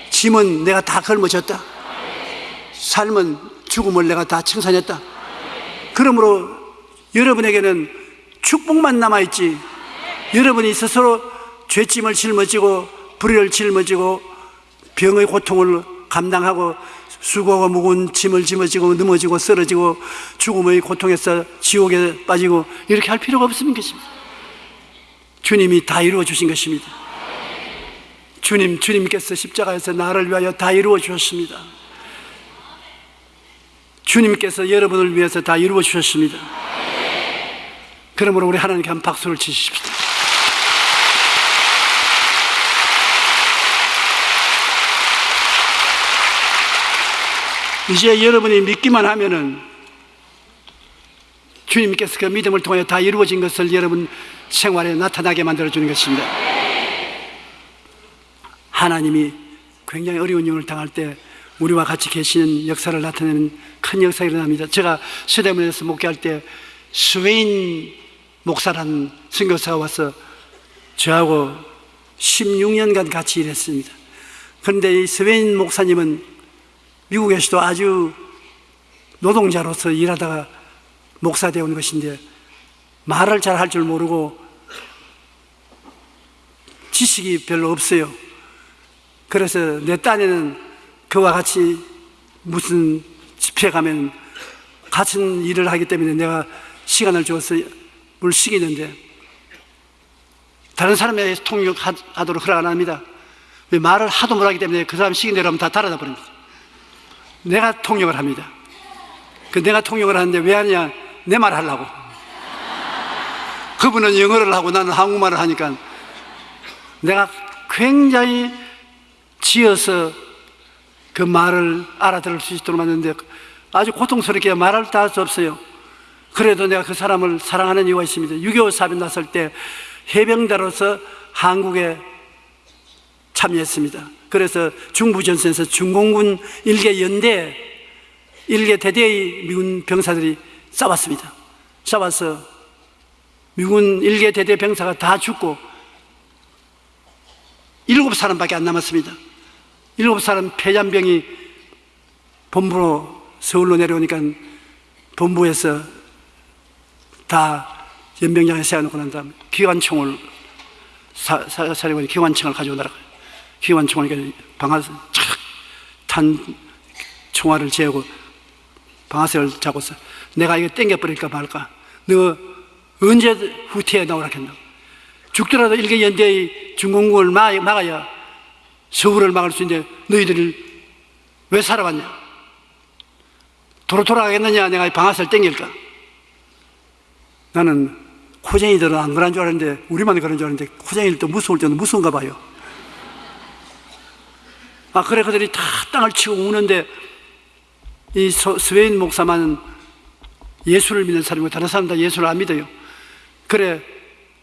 짐은 내가 다 걸머졌다. 삶은 죽음을 내가 다 청산했다. 그러므로 여러분에게는 축복만 남아있지. 여러분이 스스로 죄짐을 짊어지고 불의를 짊어지고 병의 고통을 감당하고 수고가 무거운 짐을 짊어지고 넘어지고 쓰러지고 죽음의 고통에서 지옥에 빠지고 이렇게 할 필요가 없는 것입니다. 주님이 다 이루어 주신 것입니다. 주님, 주님께서 십자가에서 나를 위하여 다 이루어 주셨습니다. 주님께서 여러분을 위해서 다 이루어 주셨습니다. 그러므로 우리 하나님께 한 박수를 치십시오. 이제 여러분이 믿기만 하면은 주님께서 그 믿음을 통해 다 이루어진 것을 여러분 생활에 나타나게 만들어 주는 것입니다. 하나님이 굉장히 어려운 일을 당할 때 우리와 같이 계시는 역사를 나타내는 큰 역사가 일어납니다. 제가 서대문에서 목회할 때 스웨인 목사라는 선교사가 와서 저하고 16년간 같이 일했습니다. 그런데 이 스웨인 목사님은 미국에서도 아주 노동자로서 일하다가 목사 되온 것인데 말을 잘 할 줄 모르고 지식이 별로 없어요. 그래서 내 딴에는 그와 같이 무슨 집회 가면 같은 일을 하기 때문에 내가 시간을 줘서 물 시키는데 다른 사람에게 통역하도록 허락 안 합니다. 왜 말을 하도 못하기 때문에 그 사람 시킨 대로 하면 다 달아다 버립니다. 내가 통역을 합니다. 그 내가 통역을 하는데 왜 하냐? 내 말 하려고. 그분은 영어를 하고 나는 한국말을 하니까 내가 굉장히 지어서 그 말을 알아들을 수 있도록 만드는데 아주 고통스럽게 말할 수 없어요. 그래도 내가 그 사람을 사랑하는 이유가 있습니다. 6.25 사변 났을 때 해병대로서 한국에 참여했습니다. 그래서 중부전선에서 중공군 일개 연대, 일개 대대의 미군 병사들이 싸웠습니다. 싸워서 미군 일개 대대 병사가 다 죽고 일곱 사람밖에 안 남았습니다. 일곱 사람 폐잔병이 본부로 서울로 내려오니까 본부에서 다 연병장에 세워놓고 난 다음에 기관총을 사, 사, 사령관이 기관총을 가져오더라. 기관총을 방아쇠 착탄 총알을 재고 방아쇠를 잡고서 내가 이거 땡겨버릴까 말까. 너 언제 후퇴에 나오라 했나. 죽더라도 일개 연대의 중공군을 막아야 서울을 막을 수 있는데 너희들이 왜 살아왔냐? 도로 돌아가겠느냐? 내가 방아쇠를 땡길까? 나는 코쟁이들은 안 그런 줄 알았는데 우리만 그런 줄 알았는데 코쟁이들도 무서울 때는 무서운가 봐요. 아 그래 그들이 다 땅을 치고 우는데 이 스웨인 목사만은 예수를 믿는 사람이고 다른 사람 다 예수를 안 믿어요. 그래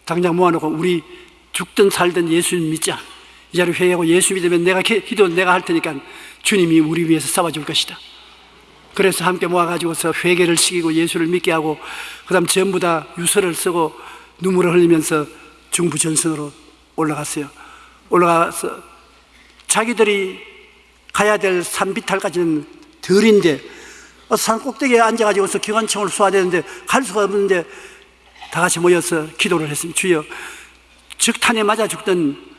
당장 모아놓고 우리 죽든 살든 예수 믿자 이 자리 회개하고 예수 믿으면 내가 기도 내가 할 테니까 주님이 우리 위해서 싸워줄 것이다. 그래서 함께 모아가지고서 회개를 시키고 예수를 믿게 하고 그 다음 전부 다 유서를 쓰고 눈물을 흘리면서 중부 전선으로 올라갔어요. 올라가서 자기들이 가야 될 산비탈까지는 덜인데 어, 산 꼭대기에 앉아가지고서 기관총을 쏘아야 되는데 갈 수가 없는데 다 같이 모여서 기도를 했습니다. 주여 적탄에 맞아 죽던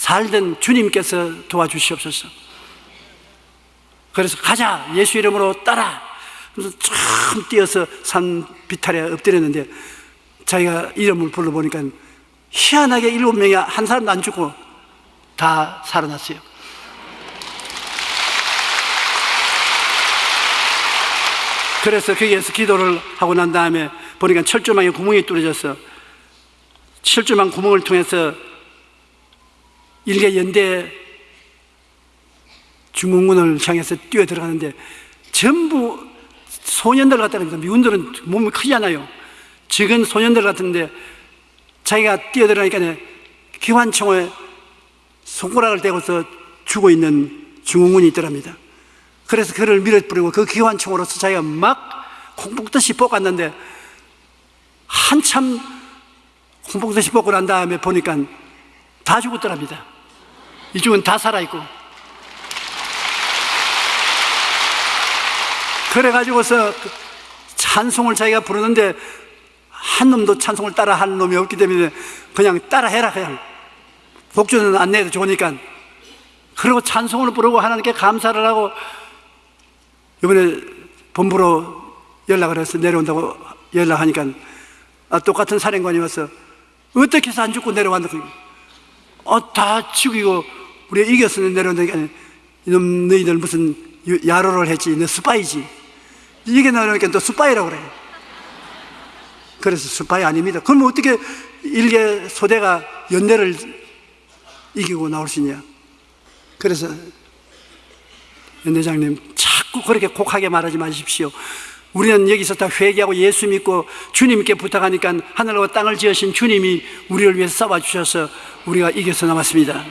살던 주님께서 도와주시옵소서. 그래서 가자 예수 이름으로 따라. 그래서 참 뛰어서 산 비탈에 엎드렸는데 자기가 이름을 불러보니까 희한하게 일곱 명이 한 사람도 안 죽고 다 살아났어요. 그래서 거기에서 기도를 하고 난 다음에 보니까 철조망에 구멍이 뚫어졌어 철조망 구멍을 통해서 일개 연대 중공군을 향해서 뛰어 들어가는데 전부 소년들 같다는 겁니다. 미군들은 몸이 크잖아요. 적은 소년들 같은데 자기가 뛰어 들어가니까 기관총에 손가락을 대고서 죽어 있는 중공군이 있더랍니다. 그래서 그를 밀어버리고 그 기관총으로서 자기가 막 콩복듯이 뽑았는데 한참 콩복듯이 뽑고 난 다음에 보니까 다 죽었더랍니다. 이쪽은 다 살아있고. 그래가지고서 찬송을 자기가 부르는데 한 놈도 찬송을 따라 하는 놈이 없기 때문에 그냥 따라 해라 그냥. 복주는 안 내도 좋으니까. 그리고 찬송을 부르고 하나님께 감사를 하고 이번에 본부로 연락을 해서 내려온다고 연락하니까 아, 똑같은 사령관이 와서 어떻게 해서 안 죽고 내려왔는가 어, 다 죽이고 우리가 이겼으니 내려온다니까 이놈 너희들 무슨 야로를 했지 너 스파이지 이게 나오니까 또 스파이라고 그래. 그래서 스파이 아닙니다. 그럼 어떻게 일개 소대가 연대를 이기고 나올 수 있냐? 그래서 연대장님 자꾸 그렇게 곡하게 말하지 마십시오. 우리는 여기서 다 회개하고 예수 믿고 주님께 부탁하니까 하늘과 땅을 지으신 주님이 우리를 위해서 싸워 주셔서 우리가 이겨서 남았습니다.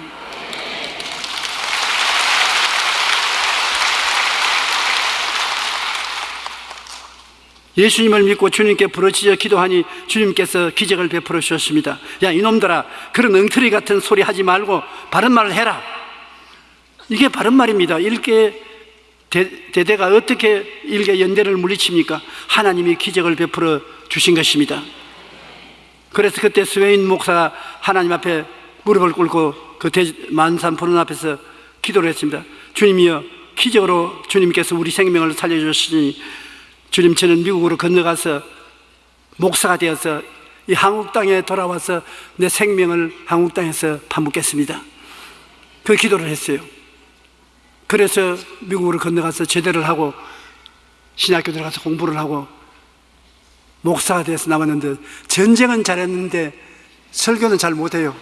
예수님을 믿고 주님께 부르짖어 기도하니 주님께서 기적을 베풀어 주셨습니다. 야 이놈들아 그런 엉터리 같은 소리 하지 말고 바른 말을 해라. 이게 바른 말입니다. 일개 대, 대대가 어떻게 일개 연대를 물리칩니까? 하나님이 기적을 베풀어 주신 것입니다. 그래서 그때 스웨인 목사가 하나님 앞에 무릎을 꿇고 그 대- 만산 푸른 앞에서 기도를 했습니다. 주님이여, 기적으로 주님께서 우리 생명을 살려주시니 주님 저는 미국으로 건너가서 목사가 되어서 이 한국 땅에 돌아와서 내 생명을 한국 땅에서 파묻겠습니다. 그 기도를 했어요. 그래서 미국으로 건너가서 제대를 하고 신학교 들어가서 공부를 하고 목사가 돼서 남았는데 전쟁은 잘했는데 설교는 잘 못해요.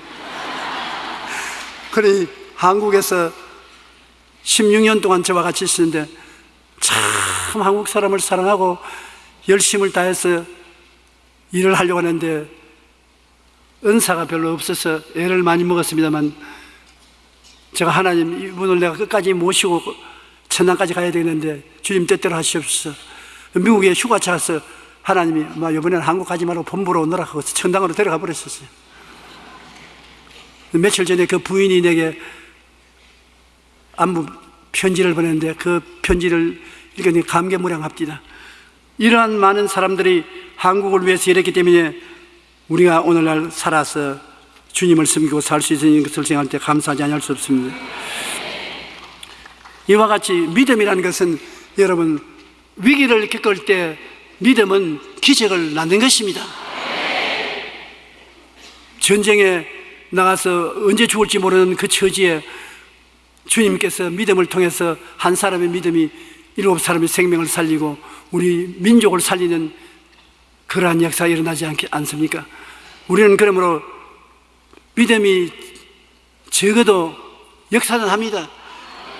그러니 한국에서 16년 동안 저와 같이 있었는데 참 한국 사람을 사랑하고 열심을 다해서 일을 하려고 하는데 은사가 별로 없어서 애를 많이 먹었습니다만 제가 하나님 이분을 내가 끝까지 모시고 천당까지 가야 되는데 주님 뜻대로 하시옵소서 미국에 휴가 차서 하나님이 막 이번에는 한국 가지 말고 본부로 오너라 하고 천당으로 데려가 버렸었어요 며칠 전에 그 부인이 내게 안부 편지를 보냈는데 그 편지를 읽으니 감개무량합니다. 이러한 많은 사람들이 한국을 위해서 일했기 때문에 우리가 오늘날 살아서 주님을 섬기고 살 수 있는 것을 생각할 때 감사하지 않을 수 없습니다. 이와 같이 믿음이라는 것은 여러분 위기를 겪을 때 믿음은 기적을 낳는 것입니다. 전쟁에 나가서 언제 죽을지 모르는 그 처지에 주님께서 믿음을 통해서 한 사람의 믿음이 일곱 사람의 생명을 살리고 우리 민족을 살리는 그러한 역사가 일어나지 않, 않습니까? 우리는 그러므로 믿음이 적어도 역사는 합니다.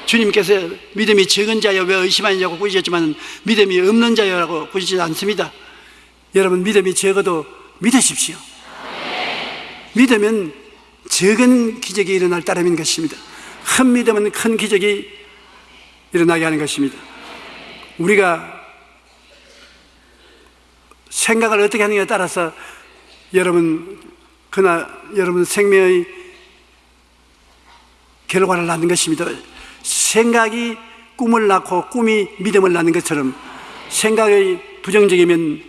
주님께서 믿음이 적은 자여 왜 의심하느냐고 꾸짖었지만 믿음이 없는 자여라고 꾸짖지 않습니다. 여러분 믿음이 적어도 믿으십시오. 믿으면 적은 기적이 일어날 따름인 것입니다. 큰 믿음은 큰 기적이 일어나게 하는 것입니다. 우리가 생각을 어떻게 하느냐에 따라서 여러분 그나 여러분 생명의 결과를 낳는 것입니다. 생각이 꿈을 낳고 꿈이 믿음을 낳는 것처럼 생각이 부정적이면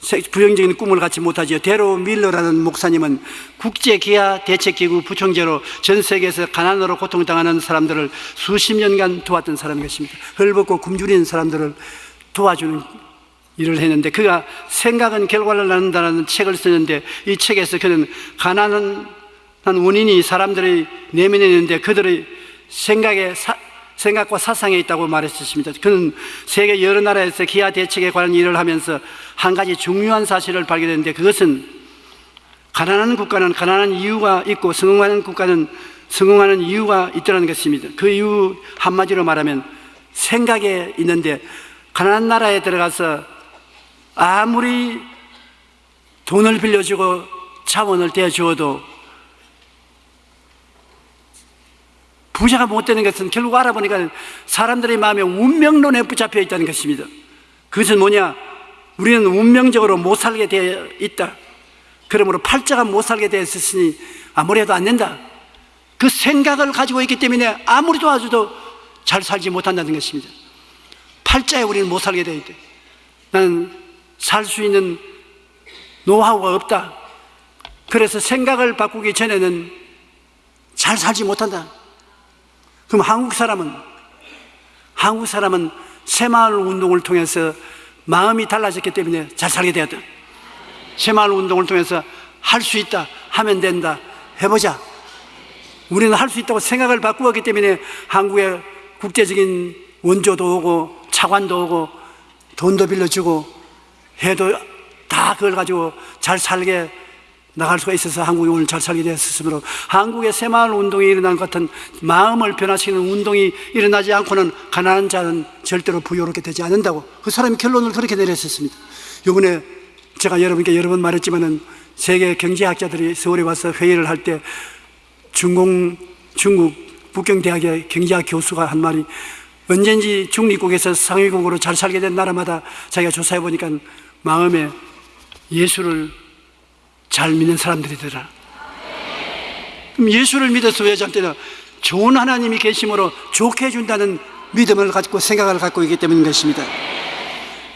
세- 부정적인 꿈을 갖지 못하지요. 데로 밀러라는 목사님은 국제 기아 대책기구 부총재로 전 세계에서 가난으로 고통당하는 사람들을 수십 년간 도왔던 사람인 것입니다. 헐벗고 굶주린 사람들을 도와주는 일을 했는데 그가 생각은 결과를 낳는다는 책을 쓰는데 이 책에서 그는 가난한 원인이 사람들의 내면에 있는데 그들의 생각에 사- 생각과 사상에 있다고 말했습니다. 그는 세계 여러 나라에서 기아 대책에 관한 일을 하면서 한 가지 중요한 사실을 발견했는데 그것은 가난한 국가는 가난한 이유가 있고 성공하는 국가는 성공하는 이유가 있다는 것입니다. 그 이유 한마디로 말하면 생각에 있는데 가난한 나라에 들어가서 아무리 돈을 빌려주고 자원을 대주어도 부자가 못 되는 것은 결국 알아보니까 사람들의 마음에 운명론에 붙잡혀 있다는 것입니다. 그것은 뭐냐? 우리는 운명적으로 못 살게 되어 있다. 그러므로 팔자가 못 살게 되어 있으니 아무리 해도 안 된다. 그 생각을 가지고 있기 때문에 아무리 도와줘도 잘 살지 못한다는 것입니다. 팔자에 우리는 못 살게 되어 있다. 나는 살 수 있는 노하우가 없다. 그래서 생각을 바꾸기 전에는 잘 살지 못한다. 그럼 한국 사람은 한국 사람은 새마을 운동을 통해서 마음이 달라졌기 때문에 잘 살게 되었다. 새마을 운동을 통해서 할 수 있다, 하면 된다, 해보자. 우리는 할 수 있다고 생각을 바꾸었기 때문에 한국에 국제적인 원조도 오고 차관도 오고 돈도 빌려주고 해도 다 그걸 가지고 잘 살게 나갈 수가 있어서 한국이 오늘 잘 살게 되었으므로 한국의 새마을 운동이 일어난 것 같은 마음을 변화시키는 운동이 일어나지 않고는 가난한 자는 절대로 부유롭게 되지 않는다고 그 사람이 결론을 그렇게 내렸었습니다. 이번에 제가 여러분께 여러 번 말했지만은 세계 경제학자들이 서울에 와서 회의를 할 때 중공 중국 북경대학의 경제학 교수가 한 말이 언젠지 중립국에서 상위국으로 잘 살게 된 나라마다 자기가 조사해 보니까 마음에 예수를 잘 믿는 사람들이더라. 그럼 예수를 믿어서 왜 저한테는 좋은 하나님이 계심으로 좋게 해준다는 믿음을 가지고 생각을 갖고 있기 때문인 것입니다.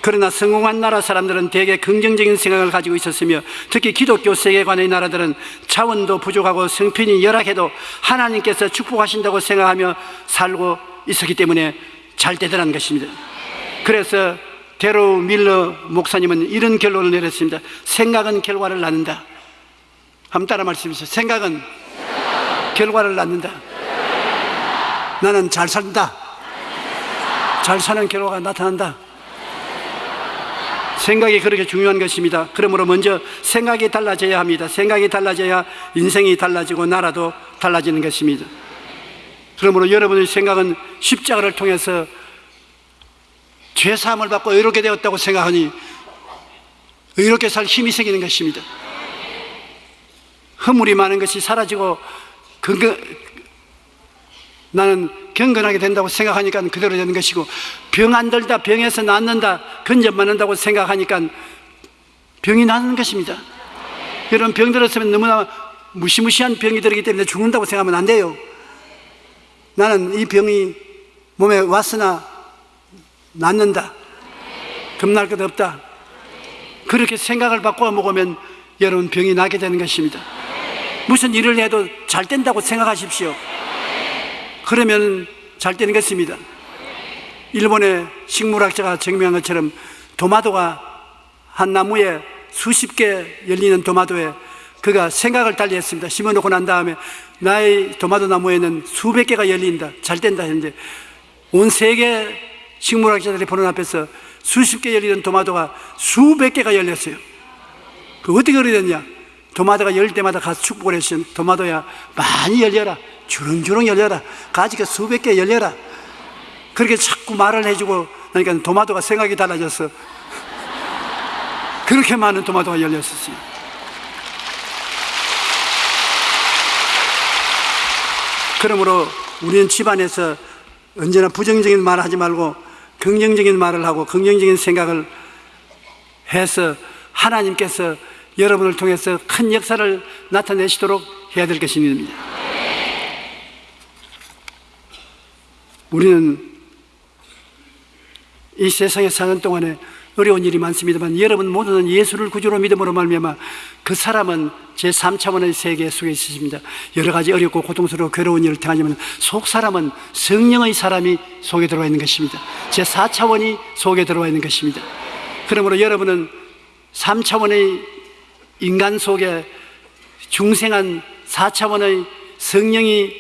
그러나 성공한 나라 사람들은 대개 긍정적인 생각을 가지고 있었으며 특히 기독교 세계관의 나라들은 차원도 부족하고 성편이 열악해도 하나님께서 축복하신다고 생각하며 살고 있었기 때문에 잘 되더라는 것입니다. 그래서 데로 밀러 목사님은 이런 결론을 내렸습니다. 생각은 결과를 낳는다. 한번 따라 말씀해 주세요. 생각은 결과를 낳는다. 나는 잘 산다. 잘 사는 결과가 나타난다. 생각이 그렇게 중요한 것입니다. 그러므로 먼저 생각이 달라져야 합니다. 생각이 달라져야 인생이 달라지고 나라도 달라지는 것입니다. 그러므로 여러분의 생각은 십자가를 통해서 죄 사함을 받고 의롭게 되었다고 생각하니 의롭게 살 힘이 생기는 것입니다. 허물이 많은 것이 사라지고 근거, 나는 경건하게 된다고 생각하니까 그대로 되는 것이고 병 안 들다 병에서 낫는다 근접 맞는다고 생각하니까 병이 나는 것입니다 여러분 병 들었으면 너무나 무시무시한 병이 들기 때문에 죽는다고 생각하면 안 돼요 나는 이 병이 몸에 왔으나 낫는다 겁날 것 없다 그렇게 생각을 바꿔 먹으면 여러분 병이 나게 되는 것입니다 무슨 일을 해도 잘 된다고 생각하십시오 그러면 잘 되는 것입니다. 일본의 식물학자가 증명한 것처럼 도마도가 한 나무에 수십 개 열리는 도마도에 그가 생각을 달리 했습니다. 심어놓고 난 다음에 나의 도마도 나무에는 수백 개가 열린다. 잘 된다 했는데 온 세계 식물학자들이 보는 앞에서 수십 개 열리는 도마도가 수백 개가 열렸어요. 그 어떻게 됐냐? 도마도가 열 때마다 가서 축복을 했어요. 도마도야 많이 열려라. 주렁주렁 열려라. 가지가 수백 개 열려라. 그렇게 자꾸 말을 해주고 그러니까 도마도가 생각이 달라졌어. 그렇게 많은 도마도가 열렸었어요. 그러므로 우리는 집안에서 언제나 부정적인 말을 하지 말고 긍정적인 말을 하고 긍정적인 생각을 해서 하나님께서 여러분을 통해서 큰 역사를 나타내시도록 해야 될 것입니다. 우리는 이 세상에 사는 동안에 어려운 일이 많습니다만 여러분 모두는 예수를 구주로 믿음으로 말미암아 그 사람은 제 3차원의 세계 속에 있으십니다. 여러 가지 어렵고 고통스러워 괴로운 일을 당하지만 속 사람은 성령의 사람이 속에 들어와 있는 것입니다. 제 4차원이 속에 들어와 있는 것입니다. 그러므로 여러분은 3차원의 인간 속에 중생한 4차원의 성령이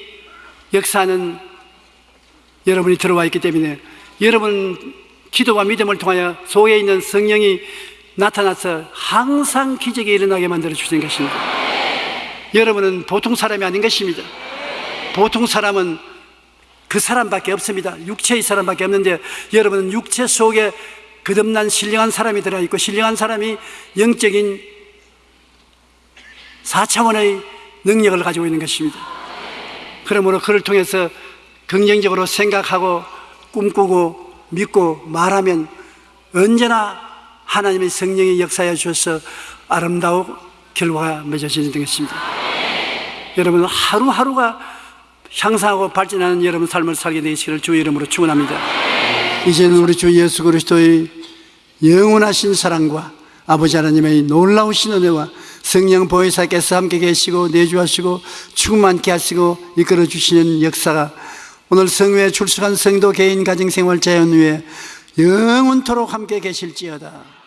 역사하는 여러분이 들어와 있기 때문에 여러분 기도와 믿음을 통하여 속에 있는 성령이 나타나서 항상 기적이 일어나게 만들어 주시는 것입니다. 여러분은 보통 사람이 아닌 것입니다. 보통 사람은 그 사람밖에 없습니다. 육체의 사람밖에 없는데 여러분은 육체 속에 거듭난 신령한 사람이 들어있고 신령한 사람이 영적인 4차원의 능력을 가지고 있는 것입니다. 그러므로 그를 통해서 긍정적으로 생각하고 꿈꾸고 믿고 말하면 언제나 하나님의 성령이 역사해 주셔서 아름다운 결과가 맺어지는 것입니다. 여러분 하루하루가 향상하고 발전하는 여러분 삶을 살게 되시기를 주 이름으로 축원합니다. 이제는 우리 주 예수 그리스도의 영원하신 사랑과 아버지 하나님의 놀라우신 은혜와 성령 보혜사께서 함께 계시고 내주하시고 충만케 하시고 이끌어 주시는 역사가 오늘 성회에 출석한 성도 개인 가정생활 자연 위에 영원토록 함께 계실지어다.